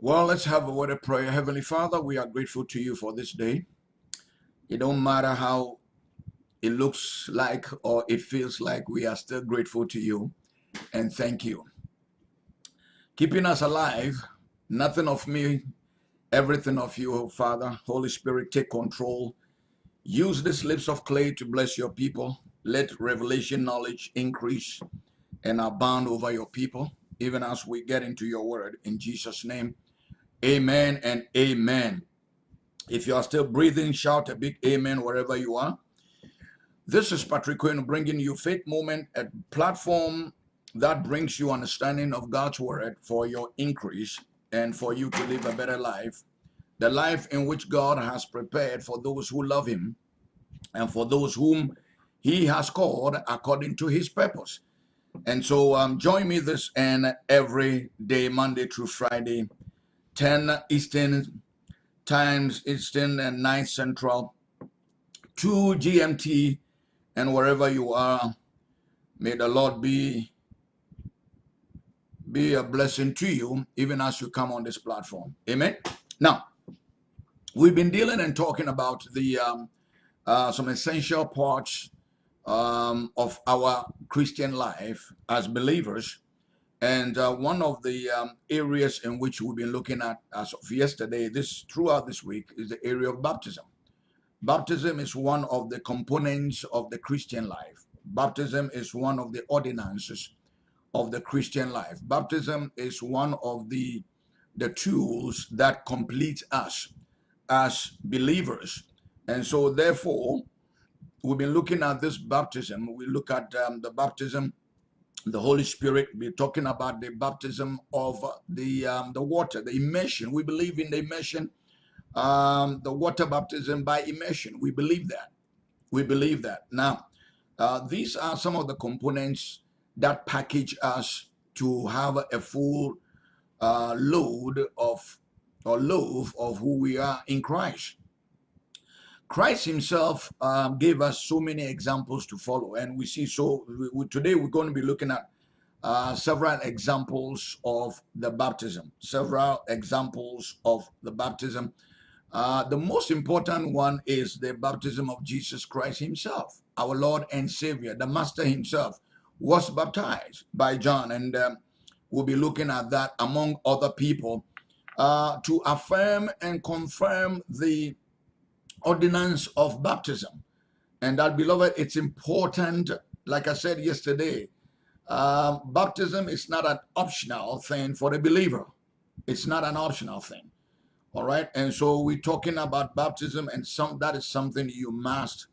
Well, let's have a word of prayer. Heavenly Father, we are grateful to you for this day. It don't matter how it looks like or it feels like, we are still grateful to you and thank you. Keeping us alive, nothing of me, everything of you, Father. Holy Spirit, take control. Use these lips of clay to bless your people. Let revelation knowledge increase and abound over your people, even as we get into your word. In Jesus' name, amen and amen. If you are still breathing, shout a big amen wherever you are. This is Patrick Quinn bringing you Faith Moment, a platform that brings you understanding of God's word for your increase and for you to live a better life. The life in which God has prepared for those who love him and for those whom he has called according to his purpose. And so um, join me this and every day, Monday through Friday, 10 Eastern times, Eastern and 9 Central, 2 GMT, and wherever you are, may the Lord be be a blessing to you even as you come on this platform. Amen. Now, we've been dealing and talking about the um, uh, some essential parts um, of our Christian life as believers. And uh, one of the um, areas in which we've been looking at as of yesterday, this throughout this week, is the area of baptism. Baptism is one of the components of the Christian life. Baptism is one of the ordinances of the Christian life. Baptism is one of the, the tools that complete us as believers. And so therefore, we've been looking at this baptism. We look at um, the baptism, the Holy Spirit. We're talking about the baptism of the um, the water, the immersion. We believe in the immersion, um, the water baptism by immersion. We believe that. We believe that. Now, uh, these are some of the components that package us to have a full uh, load of or loaf of who we are in Christ. Christ himself um, gave us so many examples to follow. And we see so we, today we're going to be looking at uh, several examples of the baptism several examples of the baptism. Uh, the most important one is the baptism of Jesus Christ himself our Lord and Savior the master himself was baptized by John, and um, we'll be looking at that among other people uh, to affirm and confirm the ordinance of baptism. And that, beloved, it's important, like I said yesterday, uh, baptism is not an optional thing for a believer. It's not an optional thing. All right. And so we're talking about baptism, and some that is something you must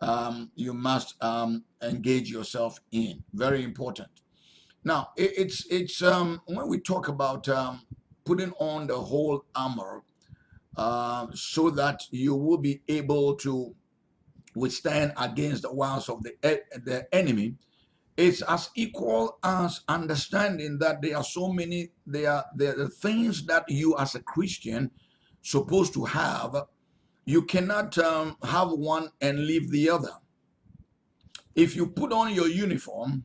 um, you must um, engage yourself in. Very important. Now, it, it's it's um, when we talk about um, putting on the whole armor uh, so that you will be able to withstand against the wiles of the the enemy. It's as equal as understanding that there are so many there are there are things that you as a Christian supposed to have you cannot um, have one and leave the other. If you put on your uniform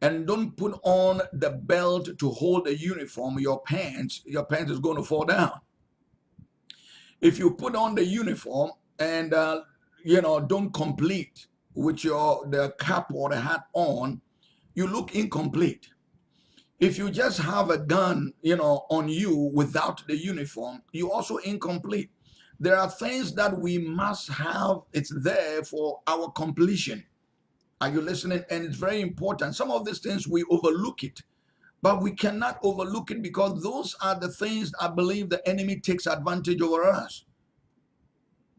and don't put on the belt to hold the uniform, your pants, your pants is going to fall down. If you put on the uniform and uh, you know don't complete with your the cap or the hat on, you look incomplete. If you just have a gun, you know, on you without the uniform, you also incomplete. There are things that we must have. It's there for our completion. Are you listening? And it's very important. Some of these things we overlook it, but we cannot overlook it because those are the things I believe the enemy takes advantage over us.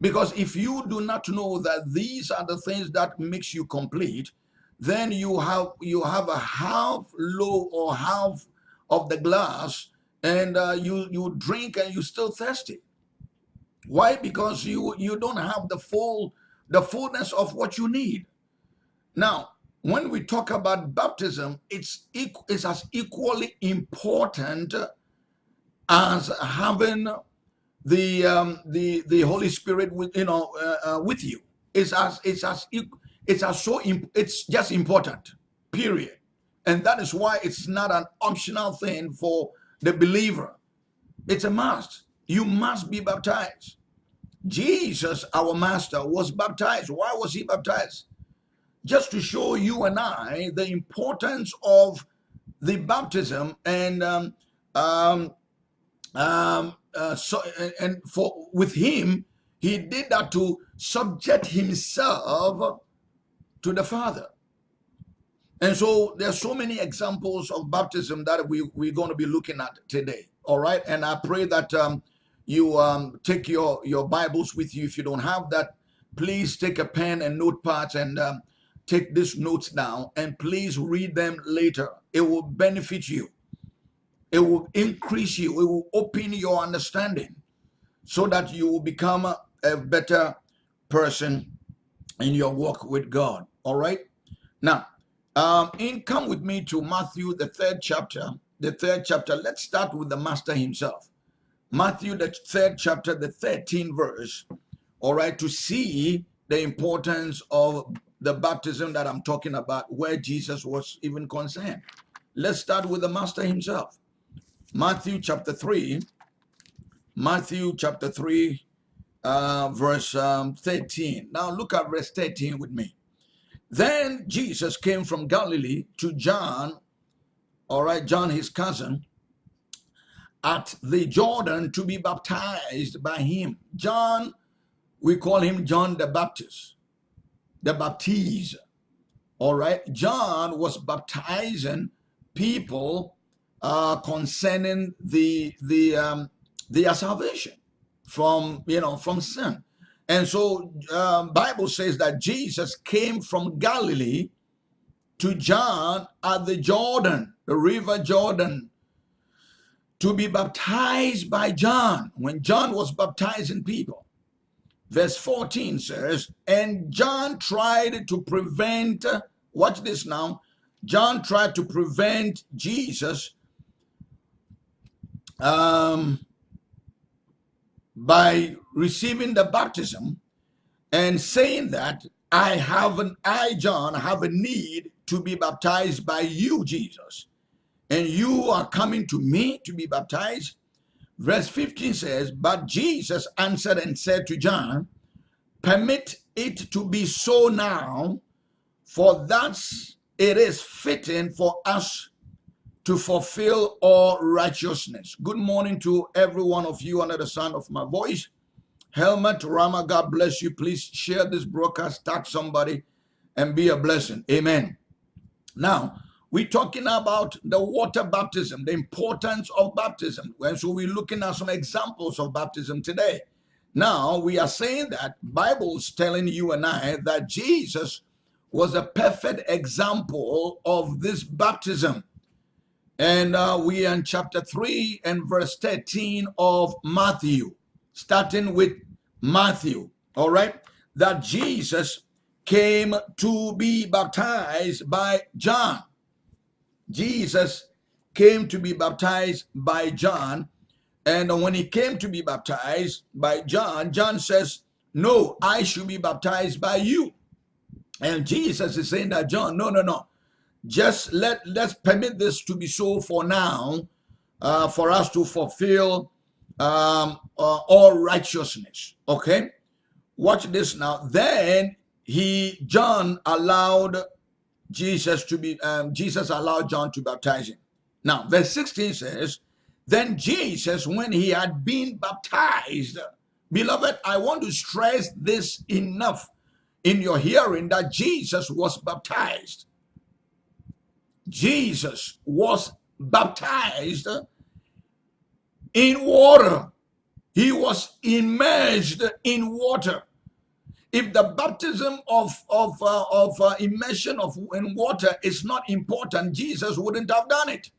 Because if you do not know that these are the things that makes you complete, then you have you have a half low or half of the glass, and uh, you you drink and you still thirsty. Why? Because you you don't have the full the fullness of what you need. Now, when we talk about baptism, it's it's as equally important as having the um, the the Holy Spirit with you know uh, uh, with you. It's as it's as it's as so it's just important. Period. And that is why it's not an optional thing for the believer. It's a must. You must be baptized. Jesus, our master, was baptized. Why was he baptized? Just to show you and I the importance of the baptism and um, um, um, uh, so and for with him he did that to subject himself to the Father. And so there's so many examples of baptism that we, we're going to be looking at today. All right. And I pray that um, you um, take your, your Bibles with you. If you don't have that, please take a pen and notepad and um, take these notes down and please read them later. It will benefit you. It will increase you. It will open your understanding so that you will become a, a better person in your walk with God. All right. Now, um, in come with me to Matthew, the third chapter. The third chapter. Let's start with the master himself. Matthew, the third chapter, the 13th verse. All right, to see the importance of the baptism that I'm talking about, where Jesus was even concerned. Let's start with the master himself. Matthew chapter 3. Matthew chapter 3, uh, verse um, 13. Now look at verse 13 with me. Then Jesus came from Galilee to John, all right, John, his cousin, at the Jordan to be baptized by him. John, we call him John the Baptist, the baptizer. All right, John was baptizing people uh, concerning the the um, their salvation from you know from sin. And so um, Bible says that Jesus came from Galilee to John at the Jordan, the river Jordan, to be baptized by John when John was baptizing people. Verse 14 says, and John tried to prevent, watch this now, John tried to prevent Jesus um, by receiving the baptism and saying that I have an I, John, have a need to be baptized by you, Jesus. And you are coming to me to be baptized. Verse 15 says, But Jesus answered and said to John, Permit it to be so now, for thus it is fitting for us to fulfill all righteousness. Good morning to every one of you under the sound of my voice. Helmet Rama, God bless you. Please share this broadcast, tag somebody, and be a blessing. Amen. Now, we're talking about the water baptism, the importance of baptism. And so we're looking at some examples of baptism today. Now, we are saying that Bible's telling you and I that Jesus was a perfect example of this baptism. And uh, we are in chapter 3 and verse 13 of Matthew, starting with Matthew, all right? That Jesus came to be baptized by John. Jesus came to be baptized by John. And when he came to be baptized by John, John says, No, I should be baptized by you. And Jesus is saying that, John, no, no, no just let let's permit this to be so for now uh, for us to fulfill um, uh, all righteousness okay watch this now then he john allowed jesus to be um, jesus allowed john to baptize him now verse 16 says then jesus when he had been baptized beloved i want to stress this enough in your hearing that jesus was baptized Jesus was baptized in water. He was immersed in water. If the baptism of of uh, of uh, immersion of in water is not important, Jesus wouldn't have done it.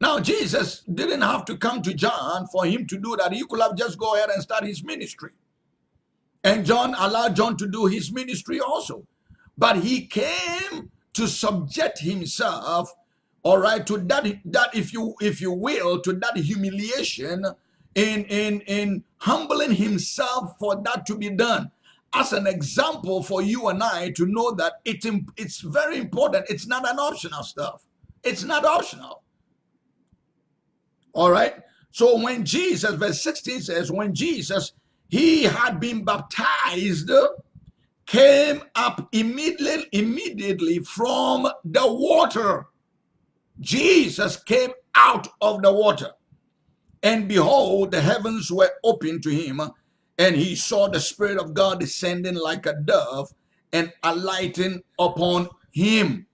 Now Jesus didn't have to come to John for him to do that. He could have just go ahead and start his ministry. And John allowed John to do his ministry also. But he came to subject himself all right to that that if you if you will to that humiliation in in in humbling himself for that to be done as an example for you and I to know that it, it's very important. It's not an optional stuff. It's not optional. All right. So when Jesus, verse 16 says, when Jesus, he had been baptized, came up immediately, immediately from the water. Jesus came out of the water. And behold, the heavens were opened to him, and he saw the Spirit of God descending like a dove and alighting upon him.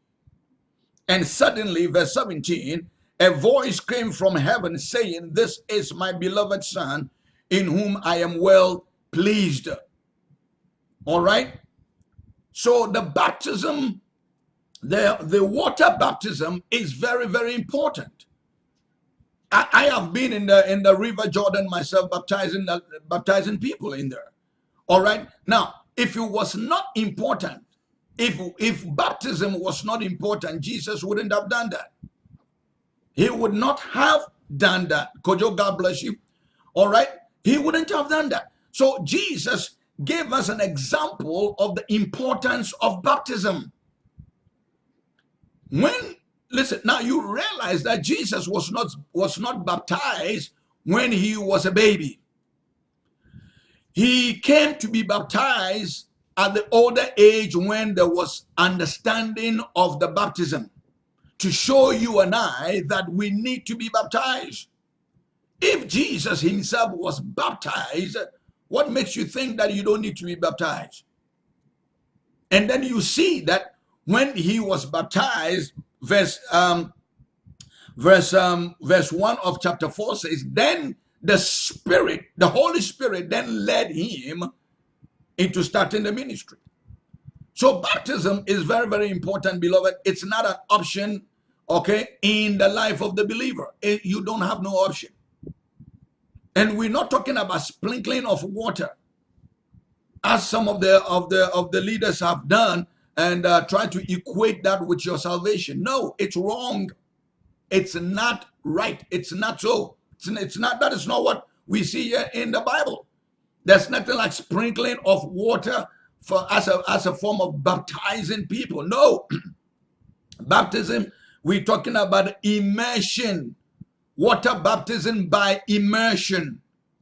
And suddenly, verse 17, a voice came from heaven saying, This is my beloved Son, in whom I am well pleased. All right? So the baptism, the, the water baptism is very, very important. I, I have been in the in the River Jordan myself, baptizing uh, baptizing people in there. All right. Now, if it was not important, if if baptism was not important, Jesus wouldn't have done that. He would not have done that. Kojo, God bless you. All right. He wouldn't have done that. So Jesus gave us an example of the importance of baptism. When listen, now you realize that Jesus was not was not baptized when he was a baby. He came to be baptized at the older age when there was understanding of the baptism to show you and I that we need to be baptized. If Jesus himself was baptized, what makes you think that you don't need to be baptized? And then you see that when he was baptized, verse um, verse um, verse one of chapter four says, then the Spirit, the Holy Spirit, then led him into starting the ministry. So baptism is very, very important, beloved. It's not an option, okay, in the life of the believer. It, you don't have no option. And we're not talking about sprinkling of water, as some of the of the of the leaders have done and uh, try to equate that with your salvation. No, it's wrong. It's not right. It's not so. It's, it's not. That is not what we see here in the Bible. There's nothing like sprinkling of water for as a as a form of baptizing people. No, baptism. We're talking about immersion water baptism by immersion,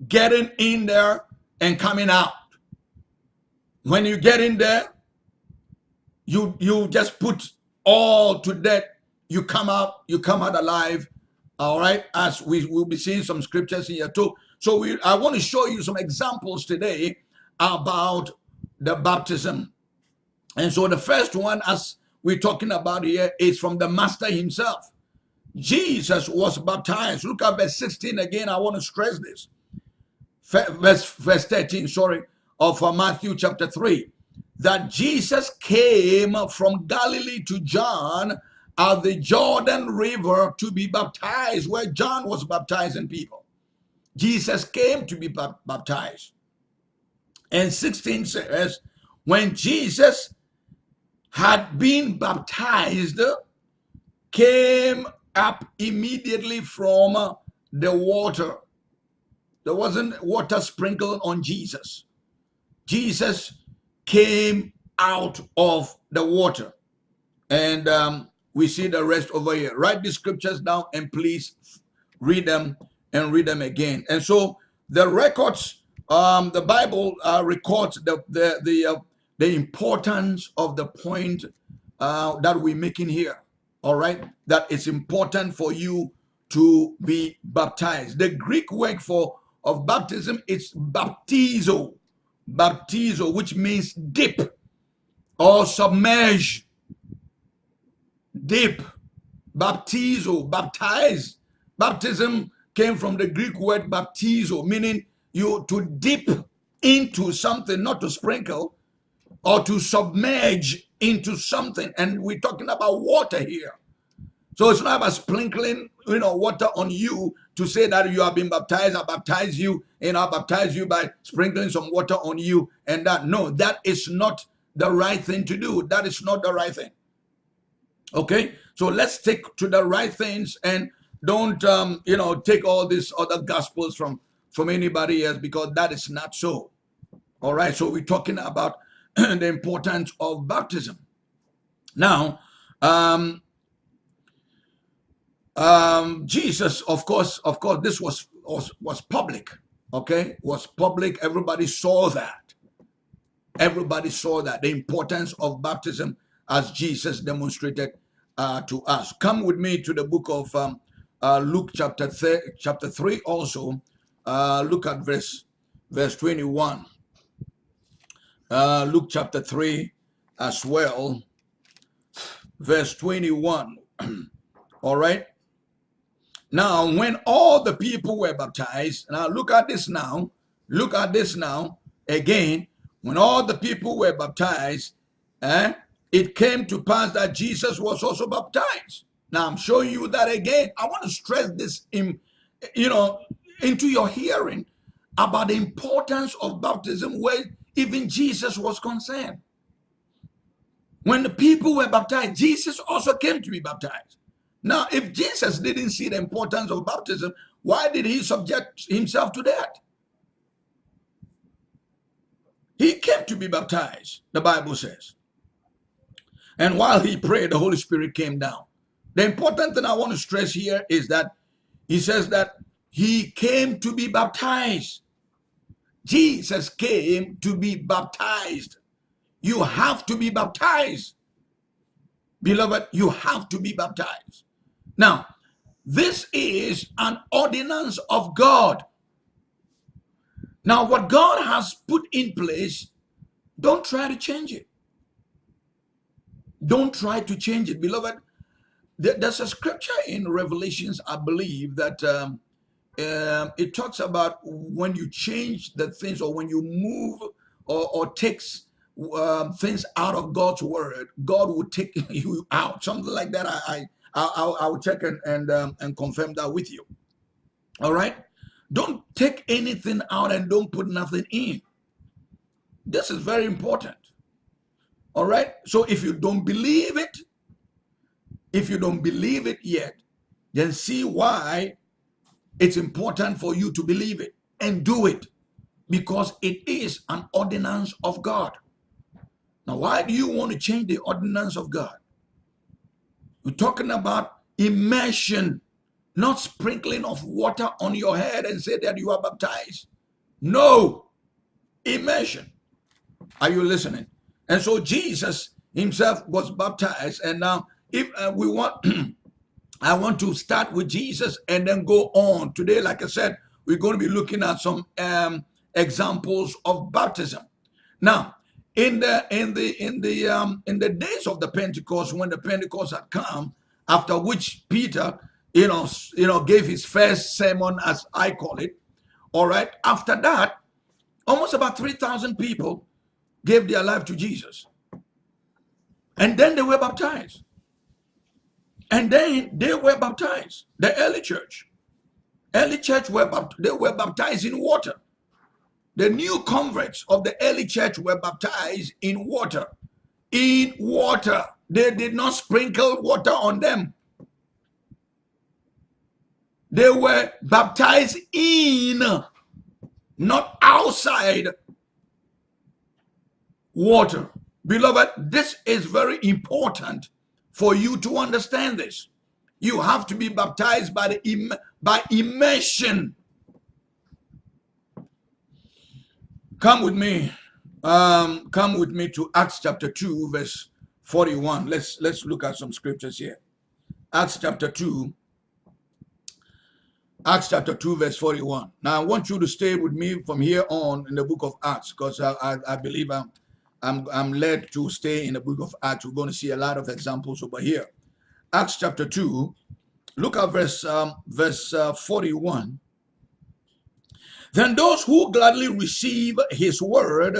getting in there and coming out. When you get in there, you you just put all to death. You come out, you come out alive. All right, as we will be seeing some scriptures here too. So we, I want to show you some examples today about the baptism. And so the first one, as we're talking about here, is from the Master himself. Jesus was baptized. Look at verse 16 again. I want to stress this. Verse, verse 13, sorry, of uh, Matthew chapter 3. That Jesus came from Galilee to John at the Jordan River to be baptized, where John was baptizing people. Jesus came to be baptized. And 16 says, when Jesus had been baptized, came up immediately from the water. There wasn't water sprinkled on Jesus. Jesus came out of the water. And um, we see the rest over here. Write the scriptures down and please read them and read them again. And so the records, um, the Bible uh, records the the the, uh, the importance of the point uh, that we're making here all right, that it's important for you to be baptized. The Greek word for of baptism is baptizo, baptizo, which means dip or submerge, dip, baptizo, baptize. Baptism came from the Greek word baptizo, meaning you to dip into something, not to sprinkle, or to submerge into something. And we're talking about water here. So it's not about sprinkling, you know, water on you to say that you have been baptized. I baptize you, and I baptize you by sprinkling some water on you. And that, no, that is not the right thing to do. That is not the right thing. Okay, so let's take to the right things and don't, um, you know, take all these other gospels from from anybody else because that is not so. All right, so we're talking about the importance of baptism. Now, um, um, Jesus, of course, of course, this was was, was public, okay? Was public. Everybody saw that. Everybody saw that. The importance of baptism as Jesus demonstrated uh, to us. Come with me to the book of um, uh, Luke chapter, chapter 3 also. Uh, look at verse, verse 21. Uh, Luke chapter 3 as well. Verse 21. All right. Now, when all the people were baptized, now look at this now. Look at this now. Again, when all the people were baptized, eh, it came to pass that Jesus was also baptized. Now, I'm showing you that again. I want to stress this in, you know, into your hearing about the importance of baptism where even Jesus was concerned. When the people were baptized, Jesus also came to be baptized. Now, if Jesus didn't see the importance of baptism, why did he subject himself to that? He came to be baptized, the Bible says. And while he prayed, the Holy Spirit came down. The important thing I want to stress here is that he says that he came to be baptized. Jesus came to be baptized. You have to be baptized. Beloved, you have to be baptized. Now, this is an ordinance of God. Now, what God has put in place, don't try to change it. Don't try to change it. Beloved, there's a scripture in Revelations, I believe, that um, um, it talks about when you change the things or when you move or, or takes um, things out of God's word, God will take you out. Something like that. I, I I'll, I'll, check and and, um, and confirm that with you. All right. Don't take anything out and don't put nothing in. This is very important. All right. So if you don't believe it, if you don't believe it yet, then see why it's important for you to believe it and do it because it is an ordinance of God. Now, why do you want to change the ordinance of God? We're talking about immersion, not sprinkling of water on your head and say that you are baptized. No, immersion. Are you listening? And so Jesus himself was baptized. And now, if uh, we want, I want to start with Jesus and then go on. Today, like I said, we're going to be looking at some um, examples of baptism. Now, in the in the in the um in the days of the pentecost when the pentecost had come after which peter you know you know gave his first sermon as i call it all right? After that almost about 3000 people gave their life to jesus. And then they were baptized. And then they were baptized the early church. Early church were they were baptized in water the new converts of the early church were baptized in water. In water. They did not sprinkle water on them. They were baptized in, not outside water. Beloved, this is very important for you to understand this. You have to be baptized by the by immersion Come with me. Um, come with me to Acts chapter 2, verse 41. Let's let's look at some scriptures here. Acts chapter 2. Acts chapter 2, verse 41. Now I want you to stay with me from here on in the book of Acts, because I, I, I, believe I'm I'm I'm led to stay in the book of Acts. We're going to see a lot of examples over here. Acts chapter 2. Look at verse um, verse uh, 41. Then those who gladly receive his word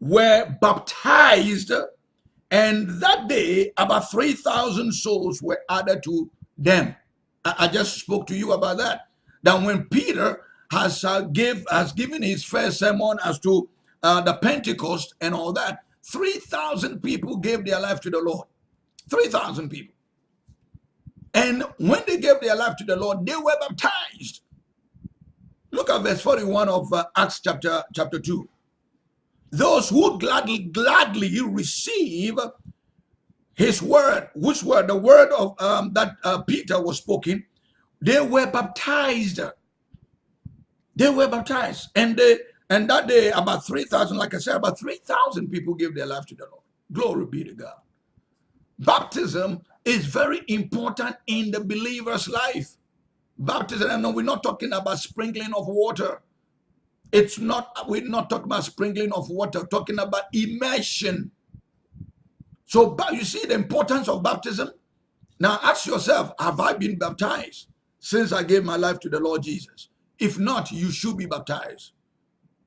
were baptized, and that day about 3,000 souls were added to them. I, just spoke to you about that. That when Peter has uh, give has given his first sermon as to uh, the Pentecost and all that, 3,000 people gave their life to the Lord. 3,000 people. And when they gave their life to the Lord, they were baptized. Look at verse 41 of uh, Acts chapter, chapter 2. Those who gladly, gladly receive his word, which were the word of um, that uh, Peter was spoken, they were baptized. They were baptized. And they and that day, about 3,000, like I said, about 3,000 people gave their life to the Lord. Glory be to God. Baptism is very important in the believer's life. Baptism, know we're not talking about sprinkling of water. It's not, we're not talking about sprinkling of water, talking about immersion. So you see the importance of baptism? Now ask yourself, have I been baptized since I gave my life to the Lord Jesus? If not, you should be baptized.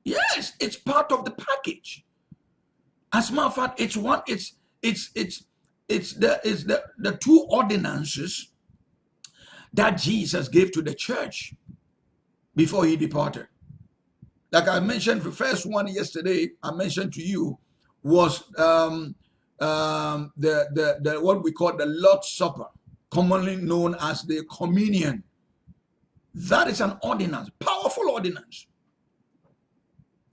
Yes, it's part of the package. As a matter of fact, it's one, it's it's it's it's the it's the, the two ordinances that Jesus gave to the church before he departed. Like I mentioned, the first one yesterday, I mentioned to you was um, um, the, the, the what we call the Lord's Supper, commonly known as the communion. That is an ordinance, powerful ordinance.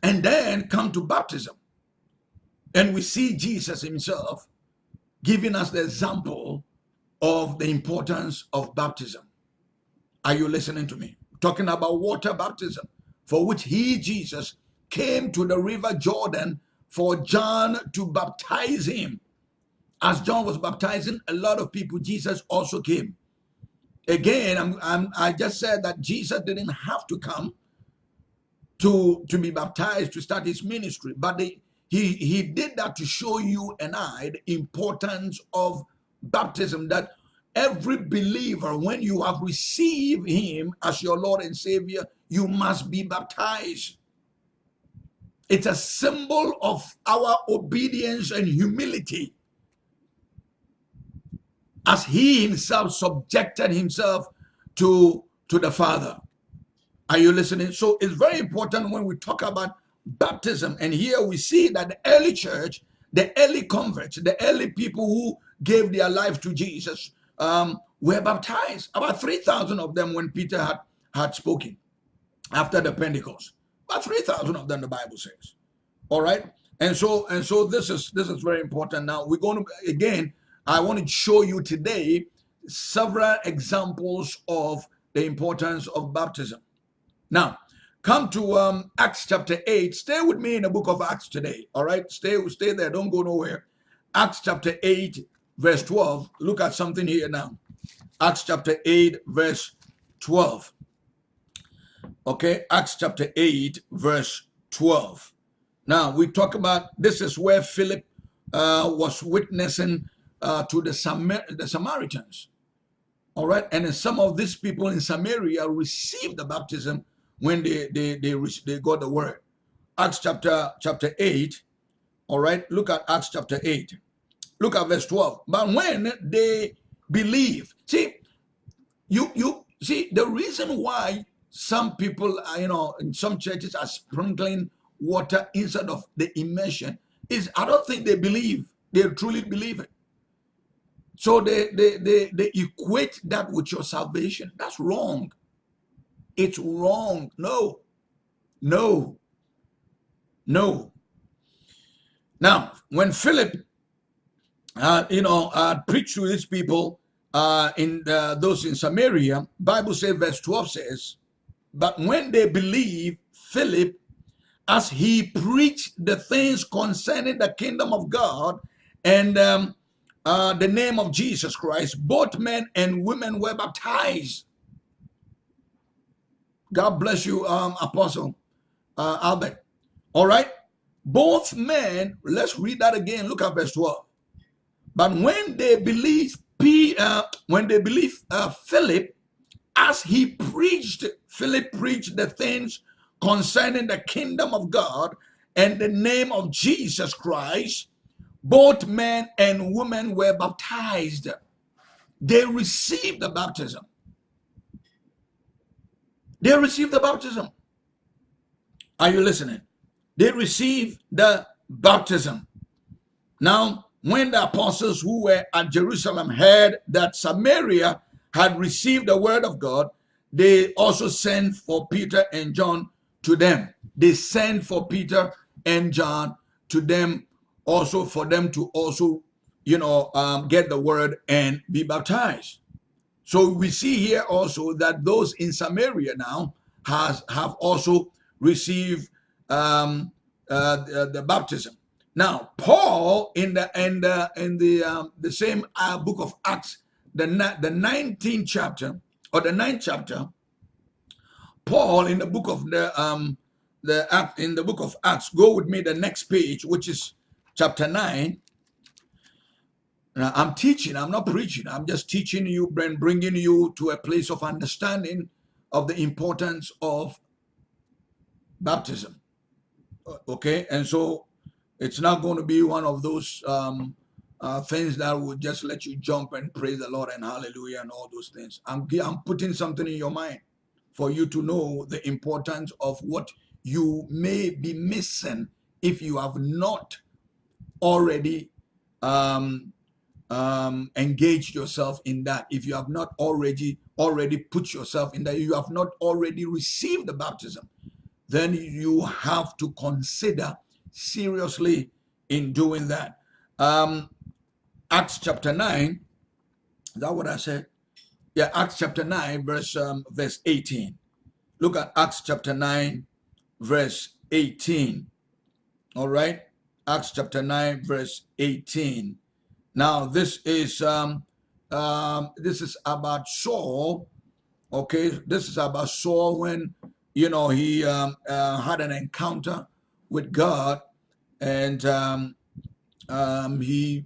And then come to baptism. And we see Jesus himself giving us the example of the importance of baptism. Are you listening to me? Talking about water baptism, for which he, Jesus, came to the river Jordan for John to baptize him. As John was baptizing a lot of people, Jesus also came. Again, I'm, I'm, i just said that Jesus didn't have to come to, to be baptized to start his ministry, but he, he did that to show you and I the importance of baptism, that every believer, when you have received him as your Lord and Savior, you must be baptized. It's a symbol of our obedience and humility as he himself subjected himself to, to the Father. Are you listening? So it's very important when we talk about baptism. And here we see that the early church, the early converts, the early people who gave their life to Jesus um, were baptized. About 3,000 of them when Peter had, had spoken after the Pentecost. About 3,000 of them, the Bible says. All right. And so, and so this is, this is very important. Now we're going to, again, I want to show you today several examples of the importance of baptism. Now, come to um, Acts chapter 8. Stay with me in the book of Acts today. All right, stay, stay there. Don't go nowhere. Acts chapter 8, verse 12. Look at something here now. Acts chapter 8, verse 12. Okay, Acts chapter 8, verse 12. Now, we talk about this is where Philip uh, was witnessing uh, to the, Samar the Samaritans. All right. And some of these people in Samaria received the baptism when they, they, they, they got the word. Acts chapter, chapter 8. All right. Look at Acts chapter 8. Look at verse 12. But when they believe, see, you, you see, the reason why some people, are, you know, in some churches are sprinkling water instead of the immersion is I don't think they believe, they truly believe it. So they, they, they, they equate that with your salvation. That's wrong. It's wrong. No, no, no. Now, when Philip, uh, you know, uh, preached to these people uh, in the, those in Samaria, Bible says, verse 12 says, but when they believe Philip, as he preached the things concerning the kingdom of God and um, uh, the name of Jesus Christ, both men and women were baptized. God bless you, um, Apostle uh, Albert. All right. Both men, let's read that again. Look at verse 12. But when they believe, uh, when they believe uh, Philip, as he preached, Philip preached the things concerning the kingdom of God and the name of Jesus Christ, both men and women were baptized. They received the baptism. They received the baptism. Are you listening? They received the baptism. Now, when the apostles who were at Jerusalem heard that Samaria had received the word of God, they also sent for Peter and John to them. They sent for Peter and John to them also for them to also, you know, um, get the word and be baptized. So we see here also that those in Samaria now has have also received um, uh, the, the, baptism. Now, Paul in the in the in the um, the same uh, book of Acts, the the 19th chapter or the ninth chapter, Paul in the book of the um the act in the book of Acts. Go with me the next page, which is chapter nine. Now, I'm teaching. I'm not preaching. I'm just teaching you and bringing you to a place of understanding of the importance of baptism. Okay, and so it's not going to be one of those um, uh, things that will just let you jump and praise the Lord and hallelujah and all those things. I'm, I'm putting something in your mind for you to know the importance of what you may be missing if you have not already um, um, engaged yourself in that. If you have not already already put yourself in that, you have not already received the baptism, then you have to consider seriously in doing that. Um, Acts chapter 9, is that what I said? Yeah, Acts chapter 9, verse, um, verse 18. Look at Acts chapter 9, verse 18. All right? Acts chapter 9, verse 18. Now, this is um, um, this is about Saul. Okay, this is about Saul when you know he um, uh, had an encounter with God, and um, um, he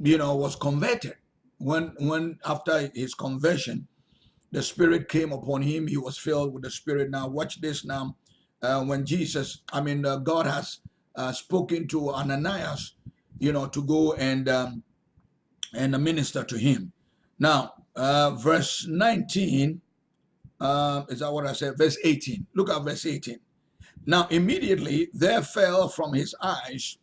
you know was converted. When when after his conversion, the Spirit came upon him. He was filled with the Spirit. Now, watch this. Now, uh, when Jesus, I mean, uh, God has uh, spoken to Ananias, you know, to go and um, and minister to him. Now, uh, verse 19, uh, is that what I said? Verse 18. Look at verse 18. Now, immediately there fell from his eyes,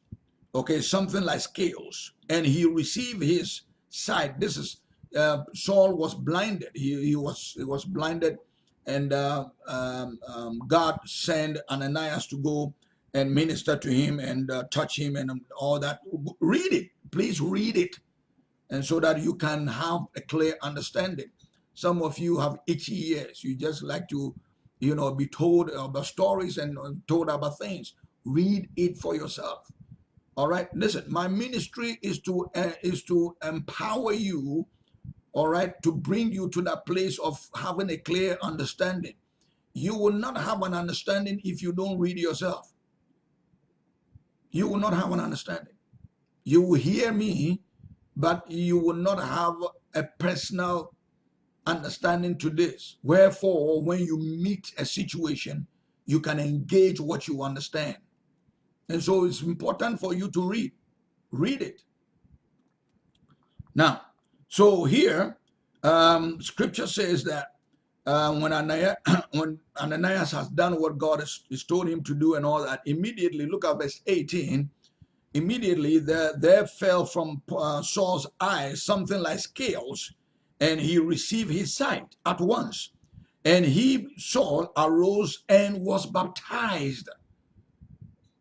okay, something like scales, and he received his sight. This is uh, Saul was blinded. He, he was he was blinded, and uh, um, um, God sent Ananias to go and minister to him and uh, touch him and all that. Read it, please read it and so that you can have a clear understanding. Some of you have itchy ears. You just like to, you know, be told about stories and told about things. Read it for yourself. All right. Listen, my ministry is to uh, is to empower you. All right, to bring you to that place of having a clear understanding. You will not have an understanding if you don't read yourself. You will not have an understanding. You will hear me but you will not have a personal understanding to this. Wherefore, when you meet a situation, you can engage what you understand. And so it's important for you to read. Read it. Now, so here, um, scripture says that uh, when, Ananias, when Ananias has done what God has, has told him to do and all that, immediately, look at verse 18, Immediately there, there fell from uh, Saul's eyes something like scales, and he received his sight at once. And he, Saul, arose and was baptized.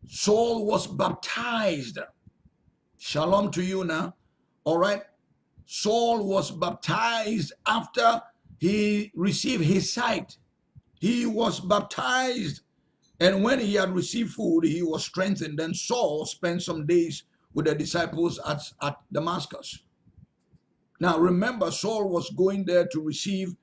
Saul was baptized. Shalom to you now. All right. Saul was baptized after he received his sight. He was baptized and when he had received food, he was strengthened. Then Saul spent some days with the disciples at, at Damascus. Now remember, Saul was going there to receive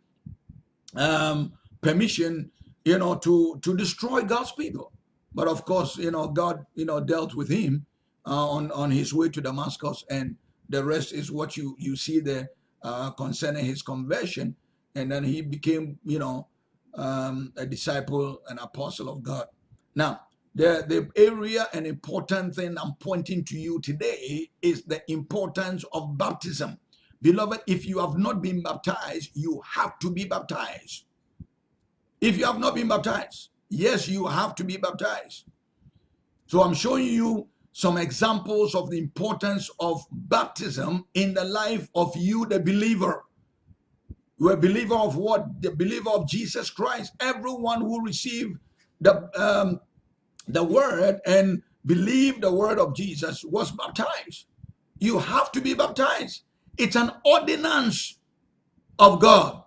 um, permission, you know, to, to destroy God's people. But of course, you know, God, you know, dealt with him uh, on, on his way to Damascus. And the rest is what you, you see there uh, concerning his conversion. And then he became, you know, um, a disciple, an apostle of God. Now, the, the area and important thing I'm pointing to you today is the importance of baptism. Beloved, if you have not been baptized, you have to be baptized. If you have not been baptized, yes, you have to be baptized. So I'm showing you some examples of the importance of baptism in the life of you, the believer. You're a believer of what? The believer of Jesus Christ. Everyone who received the, um, the word and believed the word of Jesus was baptized. You have to be baptized. It's an ordinance of God.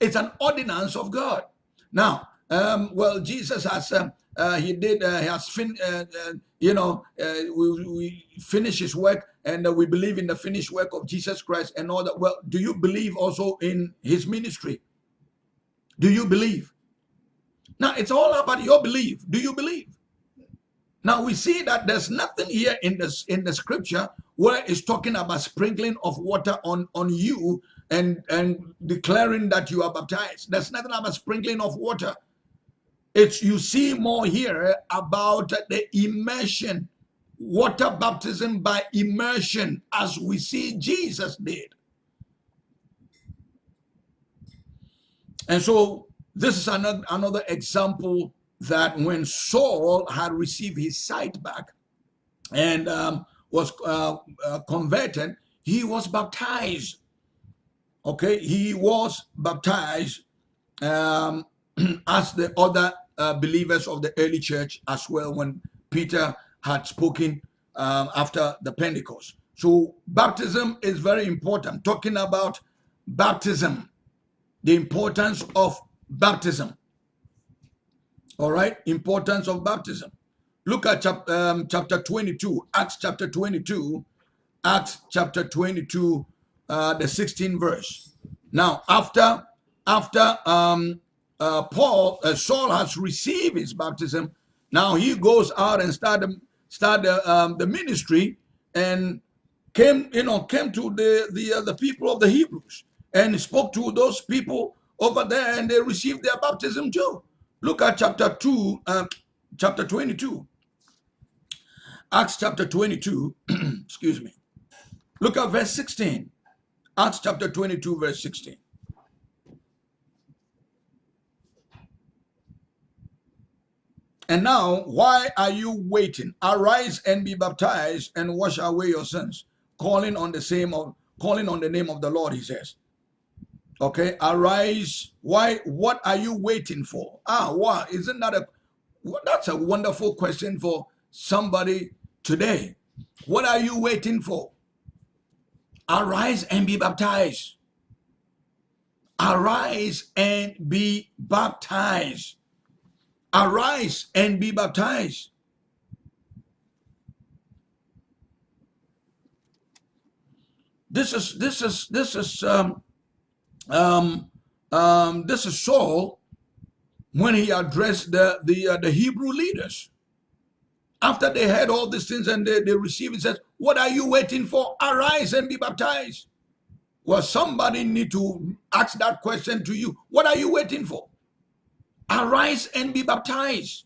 It's an ordinance of God. Now, um, well, Jesus has um, uh, he did uh, he has fin uh, uh you know uh, we, we finish his work and uh, we believe in the finished work of Jesus Christ and all that. Well, do you believe also in his ministry? Do you believe? Now it's all about your belief. Do you believe? Now we see that there's nothing here in this in the scripture where it's talking about sprinkling of water on on you and and declaring that you are baptized. There's nothing about sprinkling of water. It's you see more here about the immersion, water baptism by immersion, as we see Jesus did. And so this is another, another example that when Saul had received his sight back and um, was uh, uh, converted, he was baptized. Okay, he was baptized um, as the other uh, believers of the early church as well when Peter had spoken um, after the Pentecost. So baptism is very important. Talking about baptism, the importance of baptism. All right, importance of baptism. Look at chap um, chapter 22, Acts chapter 22, Acts chapter 22, uh, the 16th verse. Now, after after um, uh, Paul, uh, Saul has received his baptism. Now he goes out and start start the, um, the ministry and came, you know, came to the the uh, the people of the Hebrews and spoke to those people over there, and they received their baptism too. Look at chapter two, uh, chapter twenty-two. Acts chapter twenty-two. excuse me. Look at verse sixteen. Acts chapter twenty-two, verse sixteen. And now, why are you waiting? Arise and be baptized and wash away your sins, calling on the same of calling on the name of the Lord, he says. Okay, arise. Why? What are you waiting for? Ah, why? Isn't that a that's a wonderful question for somebody today. What are you waiting for? Arise and be baptized. Arise and be baptized arise and be baptized. This is this is this is um, um, um, this is Saul when he addressed the the uh, the Hebrew leaders. After they heard all these things and they, they received, he says, What are you waiting for? Arise and be baptized. Well, somebody need to ask that question to you. What are you waiting for? Arise and be baptized.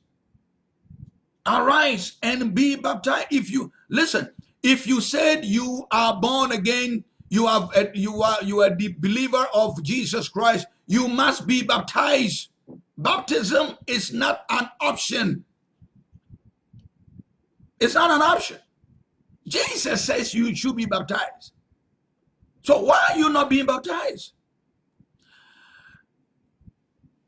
Arise and be baptized. If you listen, if you said you are born again, you have uh, you are you are the believer of Jesus Christ, you must be baptized. Baptism is not an option. It's not an option. Jesus says you should be baptized. So why are you not being baptized?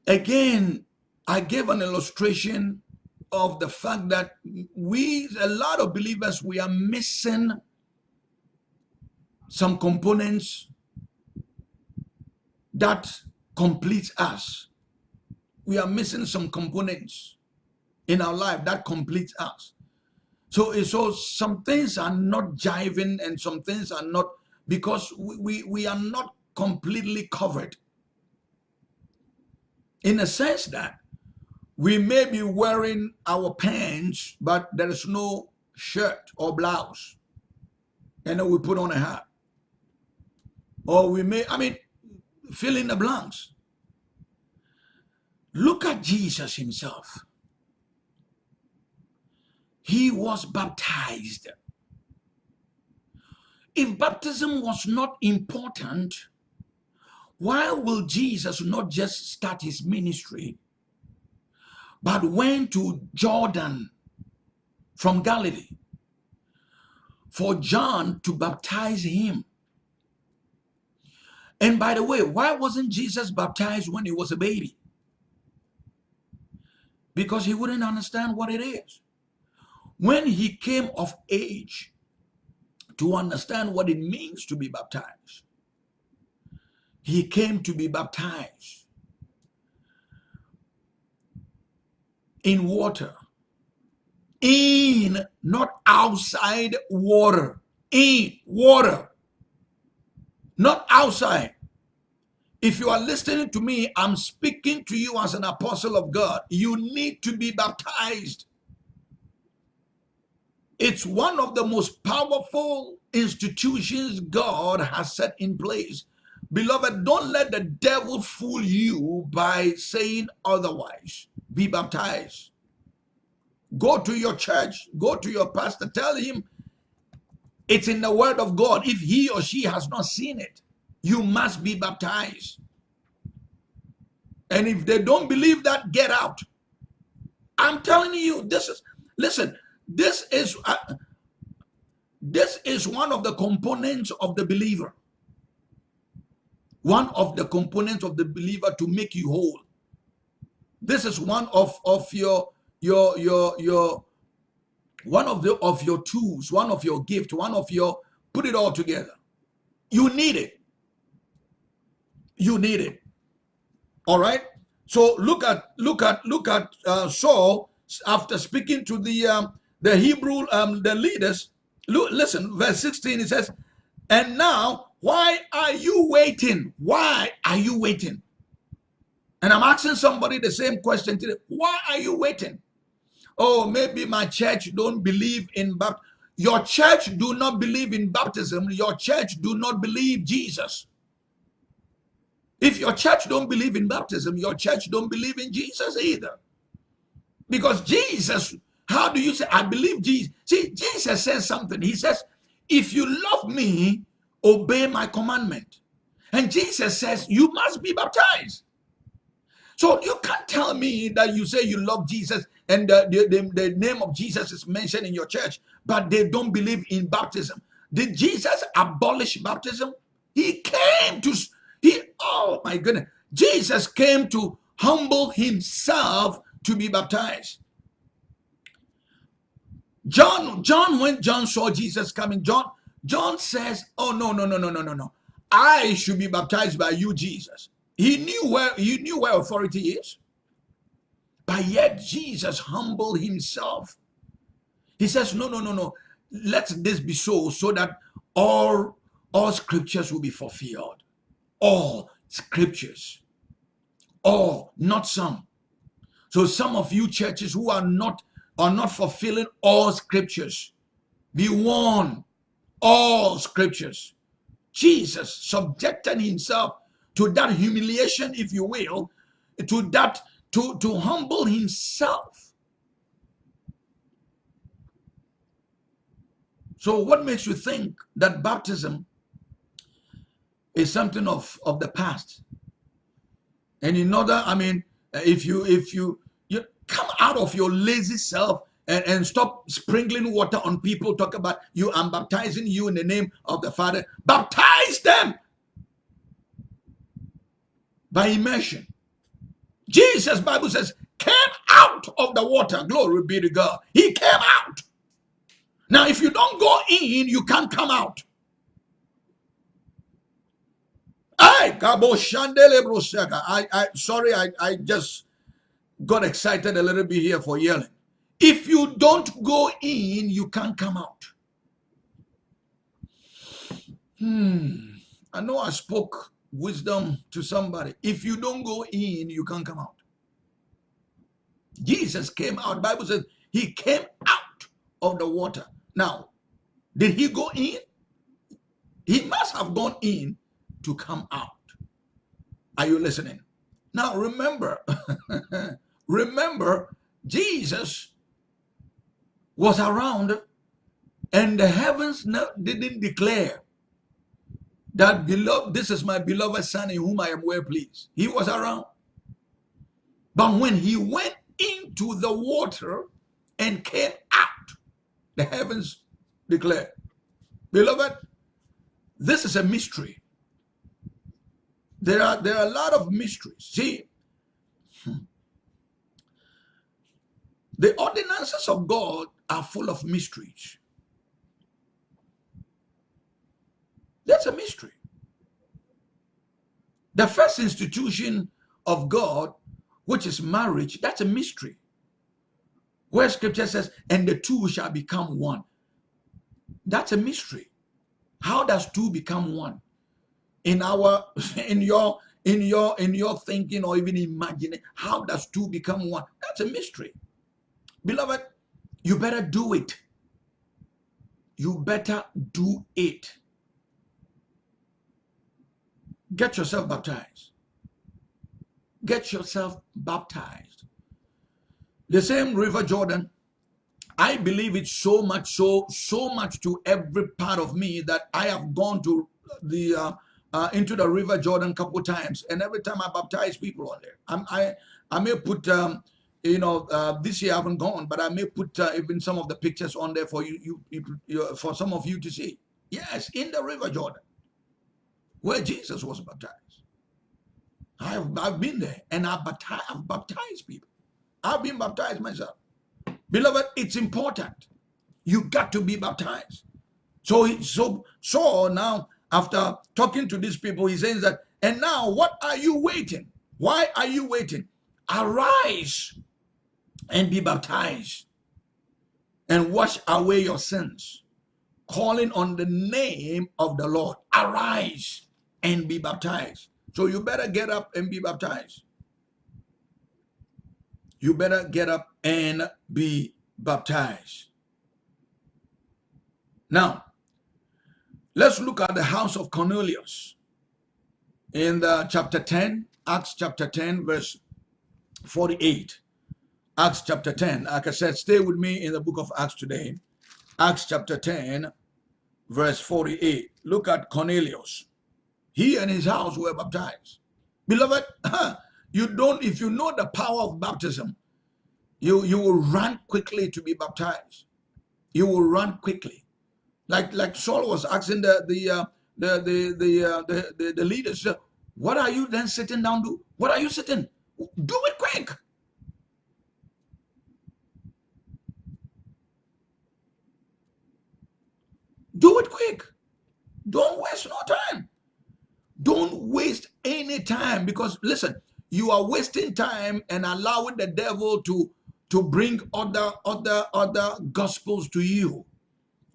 Again, I gave an illustration of the fact that we, a lot of believers, we are missing some components that complete us. We are missing some components in our life that complete us. So, eh, so some things are not jiving and some things are not because we, we, we are not completely covered. In a sense that we may be wearing our pants, but there is no shirt or blouse. And then we put on a hat. Or we may, I mean, fill in the blanks. Look at Jesus himself. He was baptized. If baptism was not important, why will Jesus not just start his ministry but went to Jordan from Galilee for John to baptize him. And by the way, why wasn't Jesus baptized when he was a baby? Because he wouldn't understand what it is when he came of age to understand what it means to be baptized, he came to be baptized in water, in, not outside water, in water, not outside. If you are listening to me, I'm speaking to you as an apostle of God. You need to be baptized it's one of the most powerful institutions God has set in place. Beloved, don't let the devil fool you by saying otherwise. Be baptized. Go to your church, go to your pastor, tell him it's in the word of God. If he or she has not seen it, you must be baptized. And if they don't believe that, get out. I'm telling you, this is, listen, this is, uh, this is one of the components of the believer. One of the components of the believer to make you whole. This is one of, of your, your, your, your, one of the, of your tools, one of your gift, one of your, put it all together. You need it you need it. All right. So look at look at look at uh, Saul after speaking to the um, the Hebrew um, the leaders. Listen, verse 16. It says, "And now, why are you waiting? Why are you waiting?" And I'm asking somebody the same question today. Why are you waiting? Oh, maybe my church don't believe in baptism. Your church do not believe in baptism. Your church do not believe Jesus. If your church don't believe in baptism, your church don't believe in Jesus either. Because Jesus, how do you say, I believe Jesus? See, Jesus says something. He says, if you love me, obey my commandment. And Jesus says, you must be baptized. So you can't tell me that you say you love Jesus and the, the, the, name of Jesus is mentioned in your church, but they don't believe in baptism. Did Jesus abolish baptism? He came to he, oh my goodness, Jesus came to humble himself to be baptized. John, John, when John saw Jesus coming, John, John says, oh no, no, no, no, no, no, no. I should be baptized by you, Jesus. He knew where he knew where authority is. But yet Jesus humbled himself. He says, no, no, no, no. Let this be so, so that all, all scriptures will be fulfilled all scriptures. All, not some. So some of you churches who are not are not fulfilling all scriptures. Be warned, all scriptures. Jesus subjected himself to that humiliation, if you will, to that, to, to humble himself. So what makes you think that baptism is something of, of the past. And in order, I mean, if you if you you come out of your lazy self and, and stop sprinkling water on people, talk about you, I'm baptizing you in the name of the Father. Baptize them by immersion. Jesus, Bible says, came out of the water. Glory be to God. He came out. Now, if you don't go in, you can't come out. I, I, sorry, I, I just got excited a little bit here for yelling. If you don't go in, you can't come out. Hmm. I know I spoke wisdom to somebody. If you don't go in, you can't come out. Jesus came out. Bible says he came out of the water. Now, did he go in? He must have gone in to come out. Are you listening? Now remember, remember, Jesus was around and the heavens didn't declare that beloved, this is my beloved son in whom I am well pleased. He was around. But when he went into the water and came out, the heavens declared. Beloved, this is a mystery. There are there are a lot of mysteries. See, the ordinances of God are full of mysteries. That's a mystery. The first institution of God, which is marriage, that's a mystery. Where scripture says, and the two shall become one. That's a mystery. How does two become one? In our, in your, in your, in your thinking or even imagining, how does two become one? That's a mystery. Beloved, you better do it. You better do it. Get yourself baptized. Get yourself baptized. The same River Jordan, I believe it so much, so so much to every part of me that I have gone to the uh, uh, into the River Jordan couple times, and every time I baptize people on there, I'm, i I may put um, you know uh, this year I haven't gone, but I may put uh, even some of the pictures on there for you, you, you, you for some of you to see. Yes, in the River Jordan where Jesus was baptized. I've, I've been there and I've baptized, I've baptized people. I've been baptized myself. Beloved, it's important. You got to be baptized. So, so, so now, after talking to these people, he says that, and now what are you waiting? Why are you waiting? Arise and be baptized and wash away your sins, calling on the name of the Lord. Arise and be baptized. So you better get up and be baptized. You better get up and be baptized. Now, let's look at the house of Cornelius in the chapter 10, Acts chapter 10, verse 48. Acts chapter 10. Like I said, stay with me in the book of Acts today. Acts chapter 10, verse 48. Look at Cornelius. He and his house were baptized. Beloved, you don't, if you know the power of baptism, you, you will run quickly to be baptized. You will run quickly. Like, like Saul was asking the, the, uh, the, the, the, uh, the, the, the leaders, what are you then sitting down to? What are you sitting? Do it quick. Do it quick. Don't waste no time. Don't waste any time because listen, you are wasting time and allowing the devil to to bring other other other gospels to you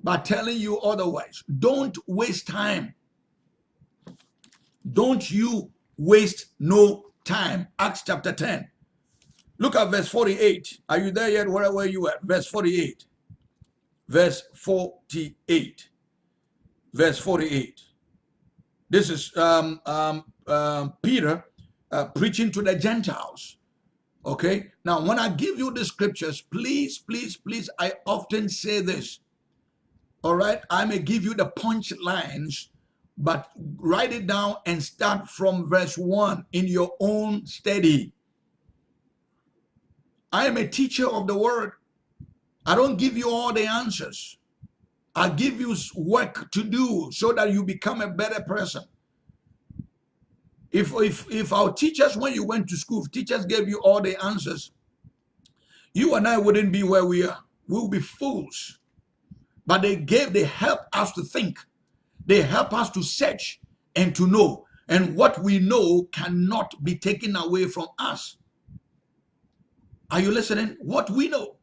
by telling you otherwise. Don't waste time. Don't you waste no time. Acts chapter 10. Look at verse 48. Are you there yet? Where were you at? Verse 48. Verse 48. Verse 48. This is um, um, uh, Peter uh, preaching to the Gentiles. Okay. Now, when I give you the scriptures, please, please, please, I often say this. All right. I may give you the punch lines, but write it down and start from verse one in your own study. I am a teacher of the word. I don't give you all the answers. I give you work to do so that you become a better person. If, if, if our teachers, when you went to school, teachers gave you all the answers, you and I wouldn't be where we are. We will be fools. But they gave, they help us to think. They help us to search and to know. And what we know cannot be taken away from us. Are you listening? What we know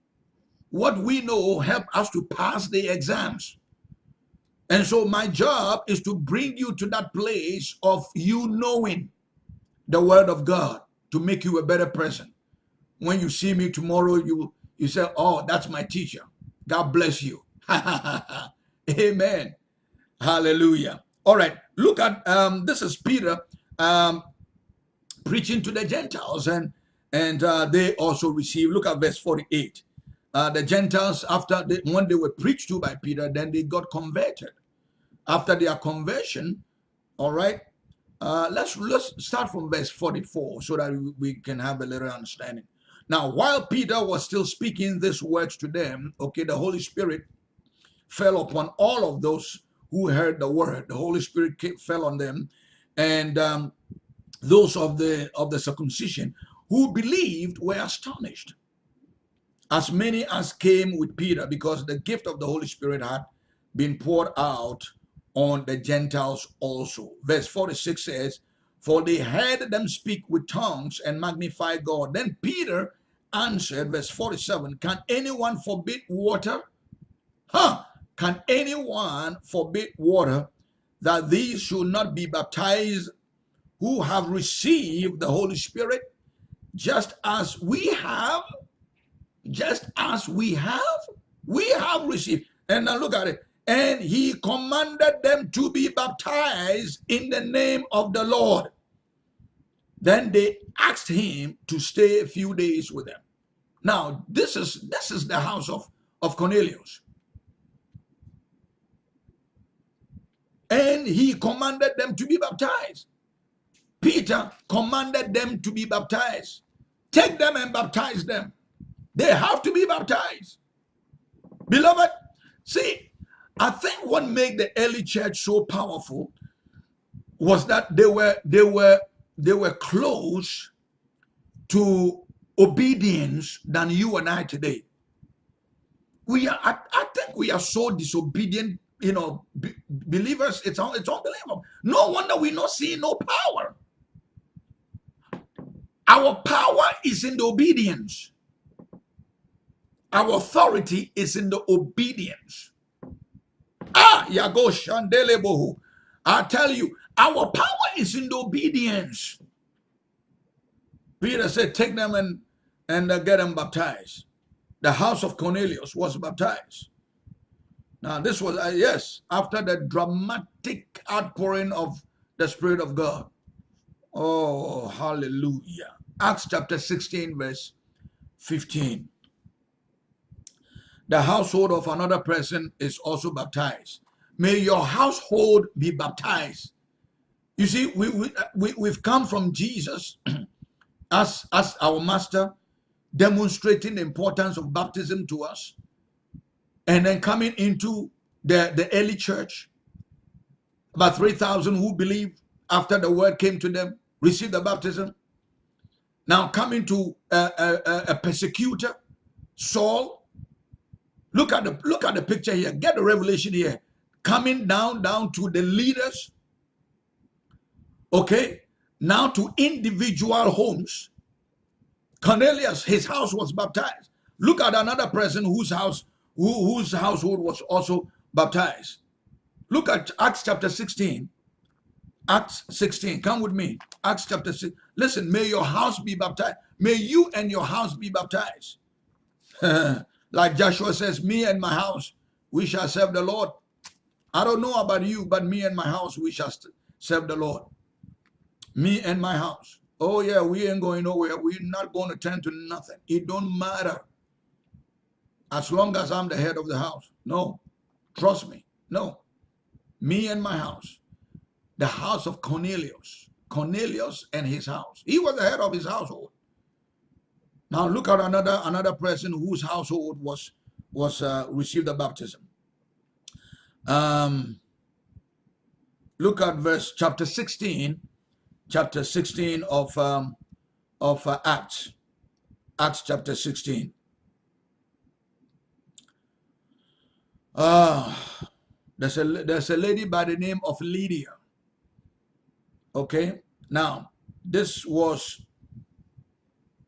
what we know help us to pass the exams. And so my job is to bring you to that place of you knowing the word of God to make you a better person. When you see me tomorrow, you, you say, oh, that's my teacher. God bless you. Amen. Hallelujah. All right. Look at, um, this is Peter um, preaching to the Gentiles and, and uh, they also receive, look at verse 48 uh, the Gentiles, after they, when they were preached to by Peter, then they got converted. After their conversion, all right, uh, let's let's start from verse 44 so that we can have a little understanding. Now, while Peter was still speaking these words to them, okay, the Holy Spirit fell upon all of those who heard the word. The Holy Spirit came, fell on them, and um, those of the of the circumcision who believed were astonished as many as came with Peter, because the gift of the Holy Spirit had been poured out on the Gentiles also. Verse 46 says, For they heard them speak with tongues and magnify God. Then Peter answered, verse 47, Can anyone forbid water? Huh? Can anyone forbid water that these should not be baptized who have received the Holy Spirit, just as we have? Just as we have? We have received. And now look at it. And he commanded them to be baptized in the name of the Lord. Then they asked him to stay a few days with them. Now, this is this is the house of, of Cornelius. And he commanded them to be baptized. Peter commanded them to be baptized. Take them and baptize them. They have to be baptized. Beloved, see, I think what made the early church so powerful was that they were they were they were close to obedience than you and I today. We are, I, I think we are so disobedient, you know, be, believers, it's, it's unbelievable. No wonder we're not seeing no power. Our power is in the obedience. Our authority is in the obedience. Ah, Yago Shandelebohu. I tell you, our power is in the obedience. Peter said, take them and, and uh, get them baptized. The house of Cornelius was baptized. Now, this was, uh, yes, after the dramatic outpouring of the Spirit of God. Oh, hallelujah. Acts chapter 16, verse 15. The household of another person is also baptized. May your household be baptized. You see, we, we, uh, we, we've come from Jesus as, as our master, demonstrating the importance of baptism to us, and then coming into the, the early church, about 3,000 who believed after the word came to them, received the baptism. Now coming to a, a, a persecutor, Saul. Look at the look at the picture here. Get the revelation here. Coming down down to the leaders. Okay, now to individual homes. Cornelius, his house was baptized. Look at another person whose house, who, whose household was also baptized. Look at Acts chapter 16. Acts 16. Come with me. Acts chapter 6. Listen, may your house be baptized. May you and your house be baptized. like Joshua says, me and my house, we shall serve the Lord. I don't know about you, but me and my house, we shall serve the Lord. Me and my house. Oh yeah, we ain't going nowhere. We're not going to turn to nothing. It don't matter. As long as I'm the head of the house. No. Trust me. No. Me and my house. The house of Cornelius. Cornelius and his house. He was the head of his household. Now look at another another person whose household was was uh, received the baptism. Um, look at verse chapter 16 chapter 16 of, um, of uh, Acts. Acts chapter 16. Uh, there's, a, there's a lady by the name of Lydia. Okay, now this was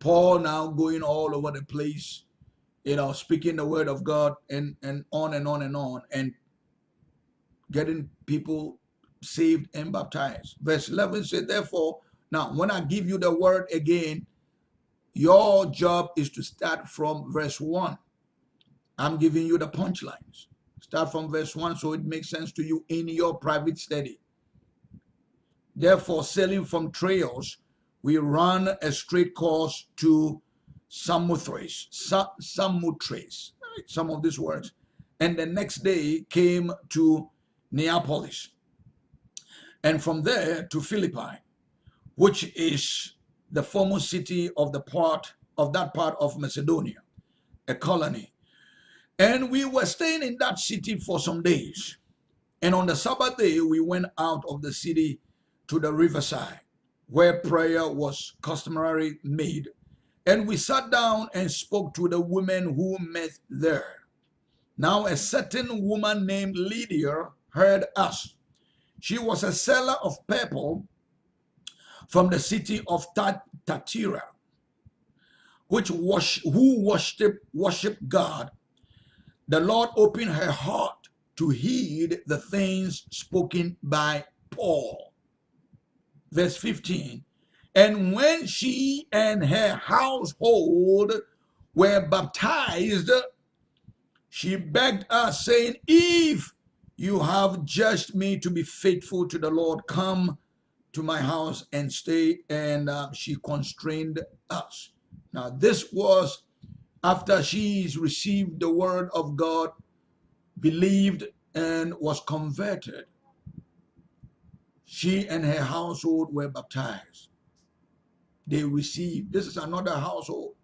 Paul now going all over the place, you know, speaking the word of God and, and on and on and on and getting people saved and baptized. Verse 11 said, therefore, now when I give you the word again, your job is to start from verse 1. I'm giving you the punchlines. Start from verse 1 so it makes sense to you in your private study. Therefore, sailing from Troas, we run a straight course to Samothrace, Samothrace, some of these words. And the next day came to Neapolis and from there to Philippi, which is the former city of the part of that part of Macedonia, a colony. And we were staying in that city for some days. And on the Sabbath day, we went out of the city to the riverside, where prayer was customarily made. And we sat down and spoke to the women who met there. Now a certain woman named Lydia heard us she was a seller of purple from the city of Thyatira, which worship, who worship, worship God, the Lord opened her heart to heed the things spoken by Paul. Verse 15. And when she and her household were baptized, she begged us, saying, If you have judged me to be faithful to the Lord, come to my house and stay. And uh, she constrained us. Now, this was after she's received the word of God, believed, and was converted. She and her household were baptized. They received. This is another household.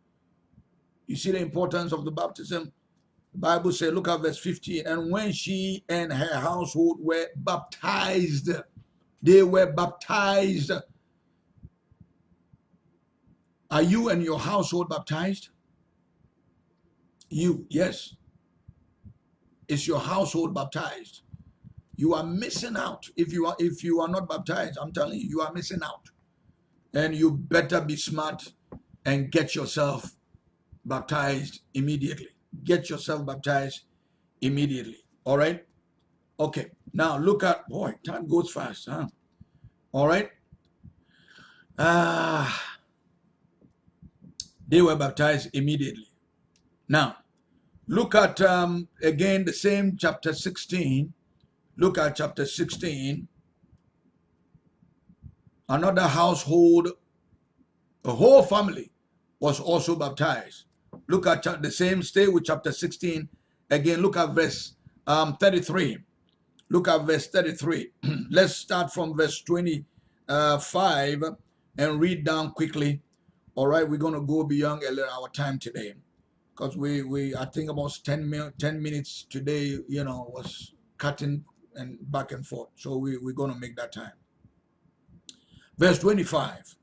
You see the importance of the baptism? The Bible says, look at verse 15. And when she and her household were baptized, they were baptized are you and your household baptized? You, yes. Is your household baptized? You are missing out. If you are if you are not baptized, I'm telling you, you are missing out. And you better be smart and get yourself baptized immediately. Get yourself baptized immediately. All right? Okay. Now look at boy, time goes fast, huh? All right. Ah. Uh, they were baptized immediately. Now, look at um, again the same chapter 16. Look at chapter 16. Another household, a whole family was also baptized. Look at the same, stay with chapter 16. Again, look at verse um, 33. Look at verse 33. Let's start from verse 25 and read down quickly all right, we're going to go beyond our time today because we, we, I think about 10, 10 minutes today, you know, was cutting and back and forth. So we, we're going to make that time. Verse 25.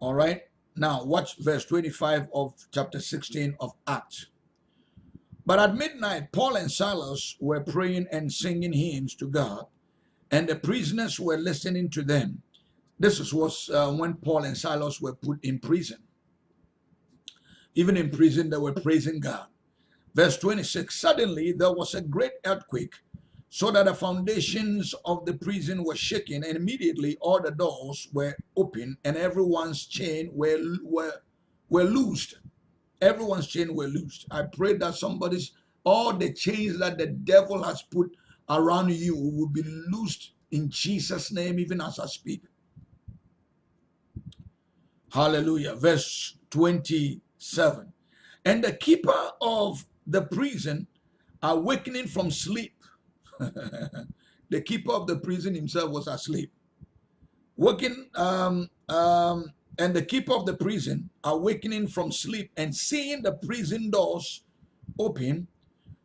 All right. Now watch verse 25 of chapter 16 of Acts. But at midnight, Paul and Silas were praying and singing hymns to God, and the prisoners were listening to them. This is was uh, when Paul and Silas were put in prison. Even in prison, they were praising God. Verse 26, suddenly there was a great earthquake, so that the foundations of the prison were shaken, and immediately all the doors were open, and everyone's chain were, were, were loosed. Everyone's chain were loosed. I pray that somebody's, all the chains that the devil has put around you will be loosed in Jesus' name, even as I speak. Hallelujah. Verse 27. And the keeper of the prison, awakening from sleep, the keeper of the prison himself was asleep. Waking, um, um, and the keeper of the prison, awakening from sleep and seeing the prison doors open,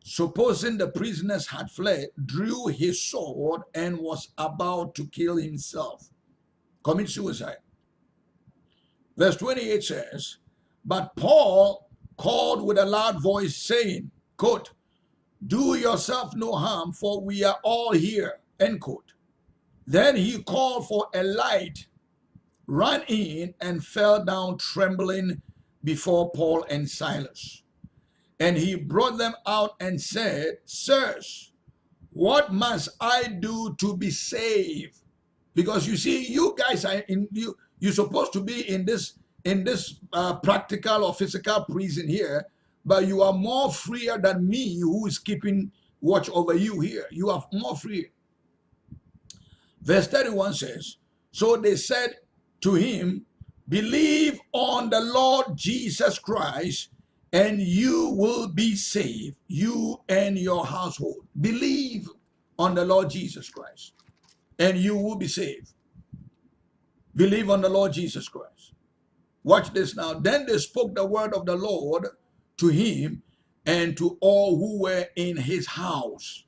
supposing the prisoners had fled, drew his sword and was about to kill himself, commit suicide. Verse 28 says, But Paul called with a loud voice, saying, quote, Do yourself no harm, for we are all here, end quote. Then he called for a light, ran in, and fell down trembling before Paul and Silas. And he brought them out and said, Sirs, what must I do to be saved? Because you see, you guys are in you you're supposed to be in this in this uh, practical or physical prison here, but you are more freer than me who is keeping watch over you here. You are more free. Verse 31 says, So they said to him, Believe on the Lord Jesus Christ, and you will be saved, you and your household. Believe on the Lord Jesus Christ, and you will be saved. Believe on the Lord Jesus Christ. Watch this now. Then they spoke the word of the Lord to him and to all who were in his house.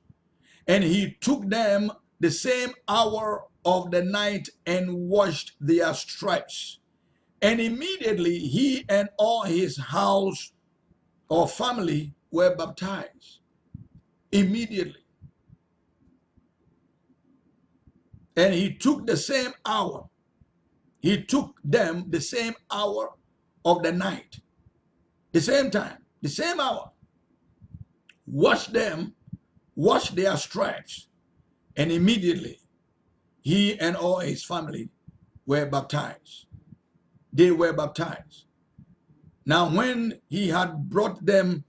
And he took them the same hour of the night and washed their stripes. And immediately he and all his house or family were baptized. Immediately. And he took the same hour he took them the same hour of the night the same time, the same hour, wash them, wash their stripes, and immediately he and all his family were baptized. They were baptized. Now, when he had brought them,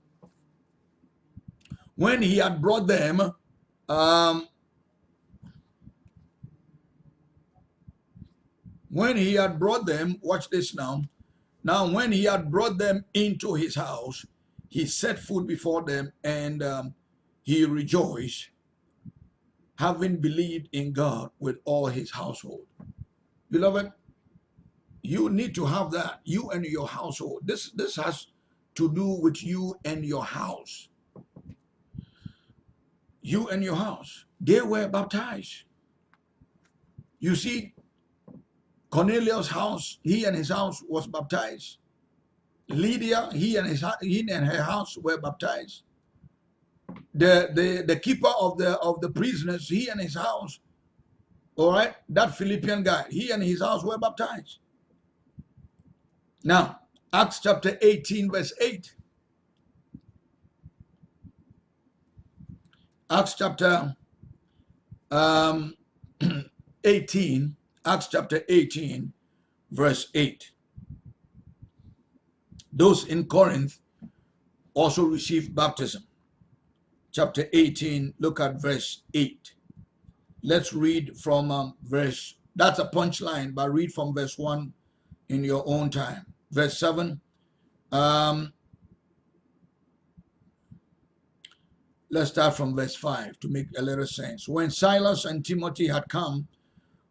when he had brought them, um, when he had brought them, watch this now. Now, when he had brought them into his house, he set food before them and um, he rejoiced, having believed in God with all his household. Beloved, you need to have that, you and your household. This, this has to do with you and your house. You and your house. They were baptized. You see, Cornelius' house, he and his house was baptized. Lydia, he and his he and her house were baptized. The the the keeper of the of the prisoners, he and his house, all right, that Philippian guy, he and his house were baptized. Now, Acts chapter 18, verse 8. Acts chapter um, 18, Acts chapter 18, verse 8. Those in Corinth also received baptism. Chapter 18, look at verse 8. Let's read from um, verse, that's a punchline, but read from verse 1 in your own time. Verse 7. Um, let's start from verse 5 to make a little sense. When Silas and Timothy had come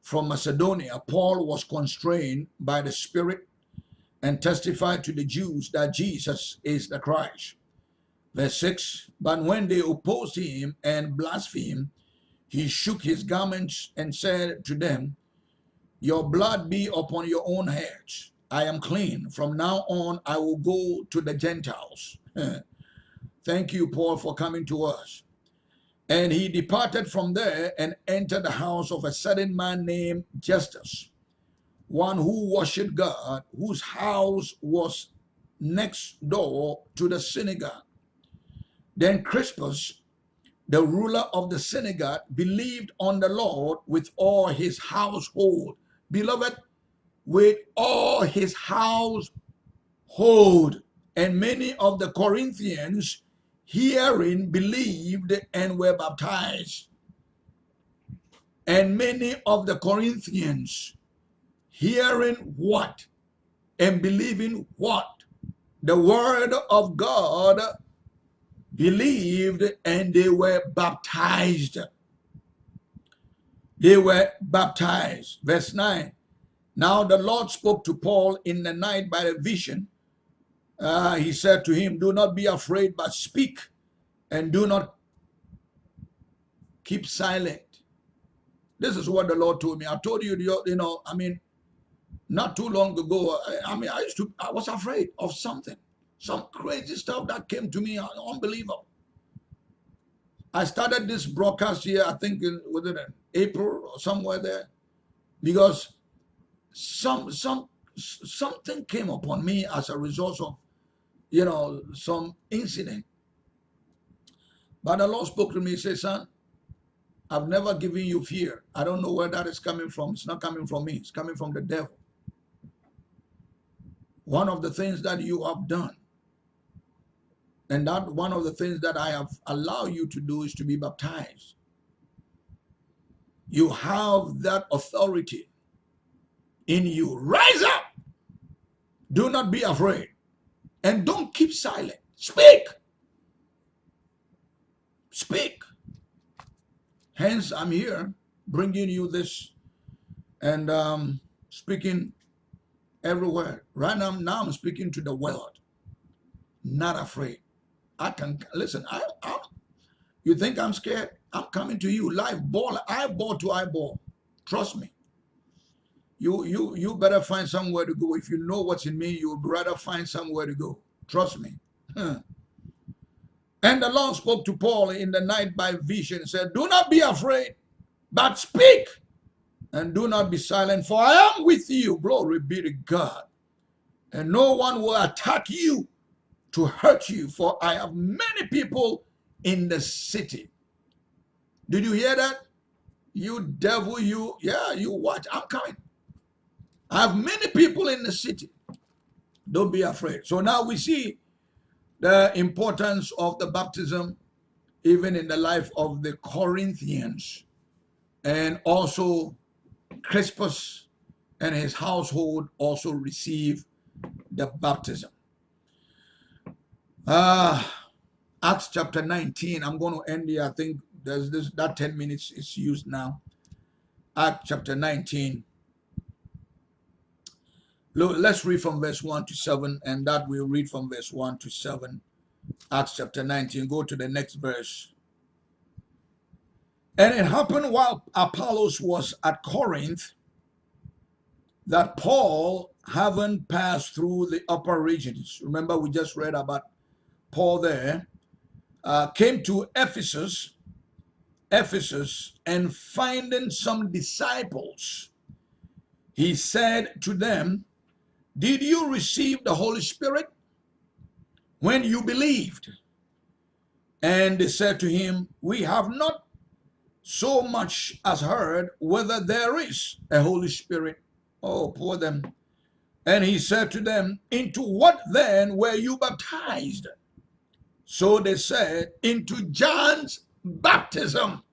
from Macedonia, Paul was constrained by the Spirit and testified to the Jews that Jesus is the Christ. Verse 6 But when they opposed him and blasphemed, he shook his garments and said to them, Your blood be upon your own heads. I am clean. From now on, I will go to the Gentiles. Thank you, Paul, for coming to us. And he departed from there and entered the house of a certain man named Justus, one who worshipped God, whose house was next door to the synagogue. Then Crispus, the ruler of the synagogue, believed on the Lord with all his household. Beloved, with all his household. And many of the Corinthians hearing believed and were baptized. And many of the Corinthians hearing what? And believing what? The word of God believed and they were baptized. They were baptized. Verse 9. Now the Lord spoke to Paul in the night by a vision uh, he said to him, Do not be afraid, but speak and do not keep silent. This is what the Lord told me. I told you, you know, I mean, not too long ago, I, I mean, I used to, I was afraid of something, some crazy stuff that came to me, unbelievable. I started this broadcast here, I think, in, was it in April or somewhere there, because some some something came upon me as a result of you know, some incident. But the Lord spoke to me, he said, son, I've never given you fear. I don't know where that is coming from. It's not coming from me. It's coming from the devil. One of the things that you have done, and that one of the things that I have allowed you to do is to be baptized. You have that authority in you. Rise up. Do not be afraid. And don't keep silent. Speak. Speak. Hence, I'm here bringing you this and um, speaking everywhere. Right now, now I'm speaking to the world. Not afraid. I can listen. I, I you think I'm scared? I'm coming to you live ball, eyeball to eyeball. Trust me. You you you better find somewhere to go. If you know what's in me, you would rather find somewhere to go. Trust me. And the Lord spoke to Paul in the night by vision and said, Do not be afraid, but speak and do not be silent, for I am with you. Glory be to God. And no one will attack you to hurt you, for I have many people in the city. Did you hear that? You devil, you, yeah, you watch. I'm coming. I have many people in the city. Don't be afraid. So now we see the importance of the baptism even in the life of the Corinthians and also Crispus and his household also receive the baptism. Uh, Acts chapter 19, I'm going to end here. I think there's this that 10 minutes is used now. Acts chapter 19. Look, let's read from verse 1 to 7, and that we'll read from verse 1 to 7. Acts chapter 19. Go to the next verse. And it happened while Apollos was at Corinth that Paul, having passed through the upper regions, remember we just read about Paul there, uh, came to Ephesus, Ephesus, and finding some disciples, he said to them, Did you receive the Holy Spirit when you believed? And they said to him, We have not so much as heard whether there is a Holy Spirit. Oh, poor them. And he said to them, Into what then were you baptized? So they said, Into John's baptism.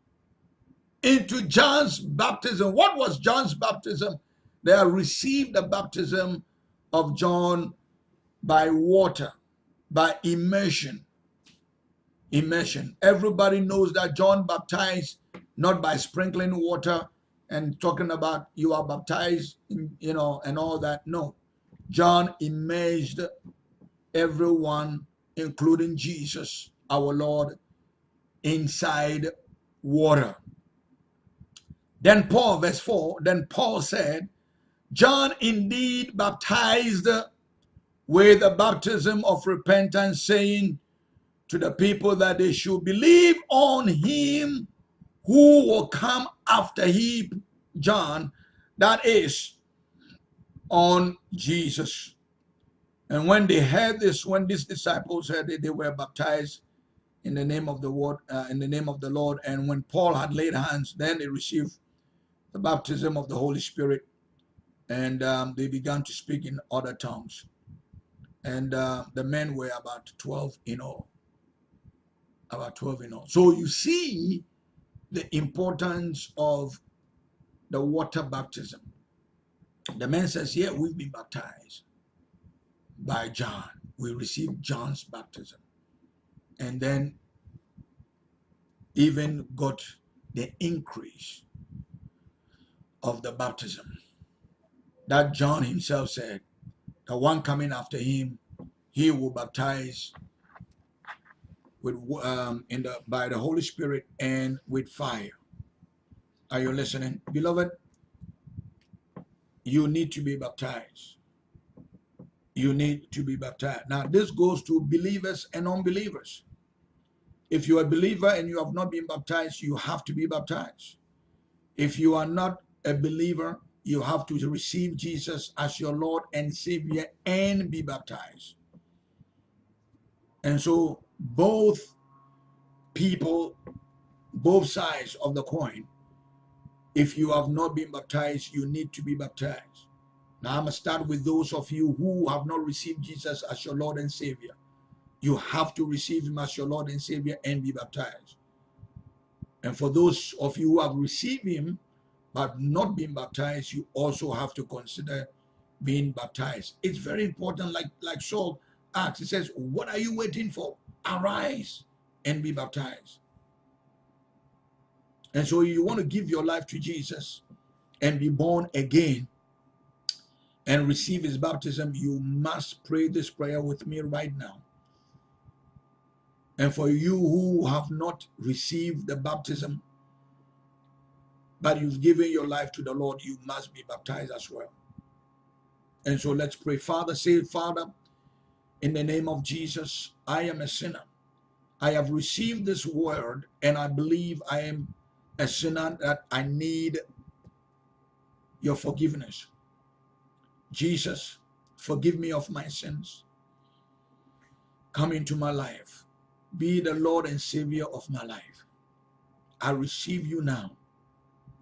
Into John's baptism. What was John's baptism? They received the baptism of John by water, by immersion. Immersion. Everybody knows that John baptized not by sprinkling water and talking about you are baptized, you know, and all that. No. John immersed everyone, including Jesus, our Lord, inside water. Then Paul, verse 4, then Paul said, John indeed baptized with the baptism of repentance, saying to the people that they should believe on him who will come after he, John, that is on Jesus. And when they heard this, when these disciples heard it, they were baptized in the name of the word, uh, in the name of the Lord. And when Paul had laid hands, then they received the baptism of the Holy Spirit, and um, they began to speak in other tongues. And uh, the men were about 12 in all. About 12 in all. So you see the importance of the water baptism. The man says, yeah, we've been baptized by John. We received John's baptism. And then even got the increase of the baptism. That John himself said, the one coming after him, he will baptize with um, in the by the Holy Spirit and with fire. Are you listening, beloved? You need to be baptized. You need to be baptized. Now, this goes to believers and unbelievers. If you are a believer and you have not been baptized, you have to be baptized. If you are not a believer, you have to receive Jesus as your Lord and Savior and be baptized. And so both people, both sides of the coin, if you have not been baptized, you need to be baptized. Now I'm going to start with those of you who have not received Jesus as your Lord and Savior. You have to receive him as your Lord and Savior and be baptized. And for those of you who have received him but not being baptized, you also have to consider being baptized. It's very important, like, like Saul asked. He says, what are you waiting for? arise and be baptized. And so you want to give your life to Jesus and be born again and receive his baptism, you must pray this prayer with me right now. And for you who have not received the baptism, but you've given your life to the Lord, you must be baptized as well. And so let's pray. Father, say, Father, in the name of Jesus, I am a sinner. I have received this word and I believe I am a sinner that I need your forgiveness. Jesus, forgive me of my sins. come into my life. Be the Lord and Savior of my life. I receive you now.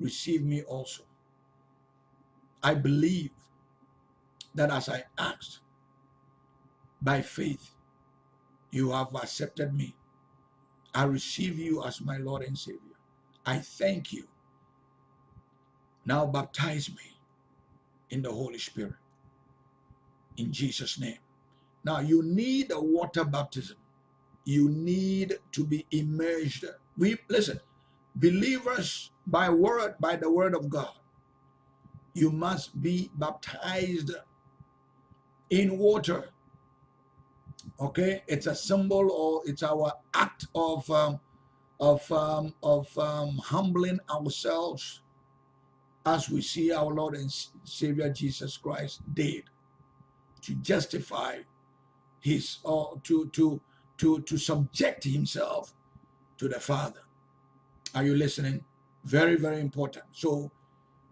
Receive me also. I believe that as I asked by faith, you have accepted me. I receive you as my Lord and Savior. I thank you. Now baptize me in the Holy Spirit. In Jesus' name. Now you need a water baptism. You need to be immersed. We listen, believers by word, by the word of God, you must be baptized in water. Okay, it's a symbol or it's our act of um, of um, of um, humbling ourselves as we see our Lord and Savior Jesus Christ did to justify his or to to to to subject himself to the Father. Are you listening? Very, very important. So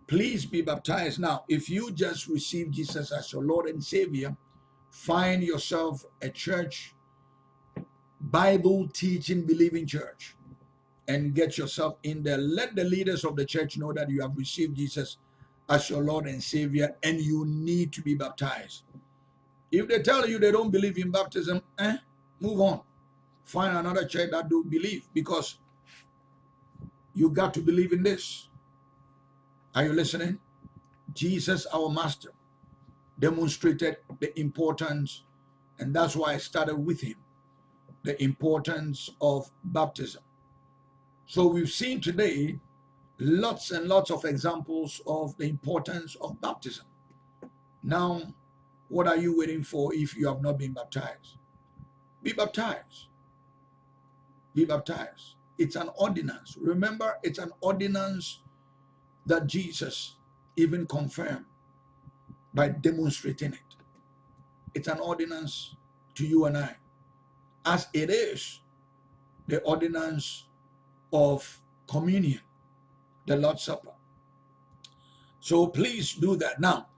please be baptized. Now, if you just received Jesus as your Lord and Savior, find yourself a church, Bible teaching, believing church, and get yourself in there. Let the leaders of the church know that you have received Jesus as your Lord and Savior and you need to be baptized. If they tell you they don't believe in baptism, eh, move on. Find another church that do believe because you got to believe in this. Are you listening? Jesus, our master, demonstrated the importance, and that's why I started with him, the importance of baptism. So we've seen today lots and lots of examples of the importance of baptism. Now, what are you waiting for if you have not been baptized? Be baptized. Be baptized. It's an ordinance. Remember, it's an ordinance that Jesus even confirmed by demonstrating it. It's an ordinance to you and I, as it is the ordinance of communion, the Lord's Supper. So please do that. Now,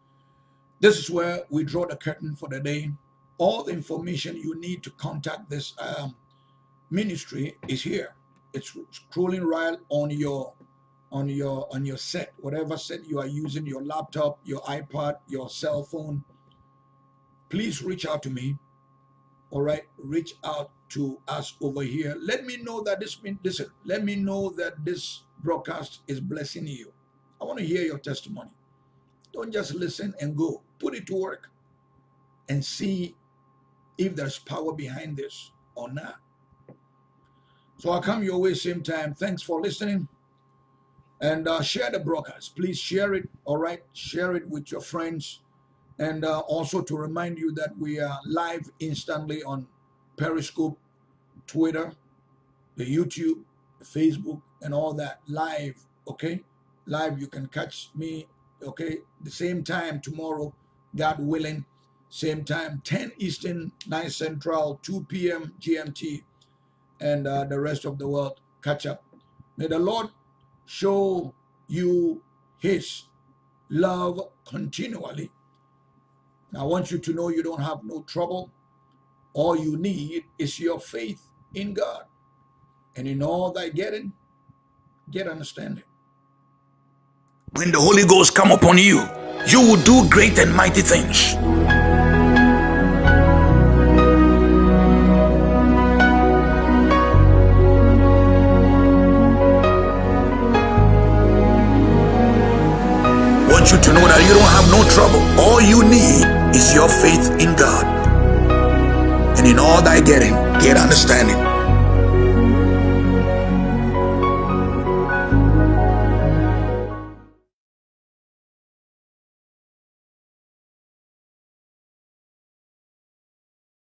this is where we draw the curtain for the day. All the information you need to contact this um, ministry is here. It's scrolling right on your on your on your set, whatever set you are using, your laptop, your iPad, your cell phone. Please reach out to me. All right, reach out to us over here. Let me know that this listen. Let me know that this broadcast is blessing you. I want to hear your testimony. Don't just listen and go. Put it to work and see if there's power behind this or not. So I'll come your way same time. Thanks for listening. And uh, share the broadcast. Please share it, all right? Share it with your friends. And uh, also to remind you that we are live instantly on Periscope, Twitter, the YouTube, Facebook, and all that live, okay? Live, you can catch me okay, the same time tomorrow, God willing, same time, 10 Eastern, 9 Central, 2 p.m. GMT, and uh, the rest of the world catch up. May the Lord show you his love continually. I want you to know you don't have no trouble. All you need is your faith in God. And in all thy getting, get understanding. When the Holy Ghost come upon you, you will do great and mighty things. Want you to know that you don't have no trouble. All you need is your faith in God. And in all thy getting, get understanding.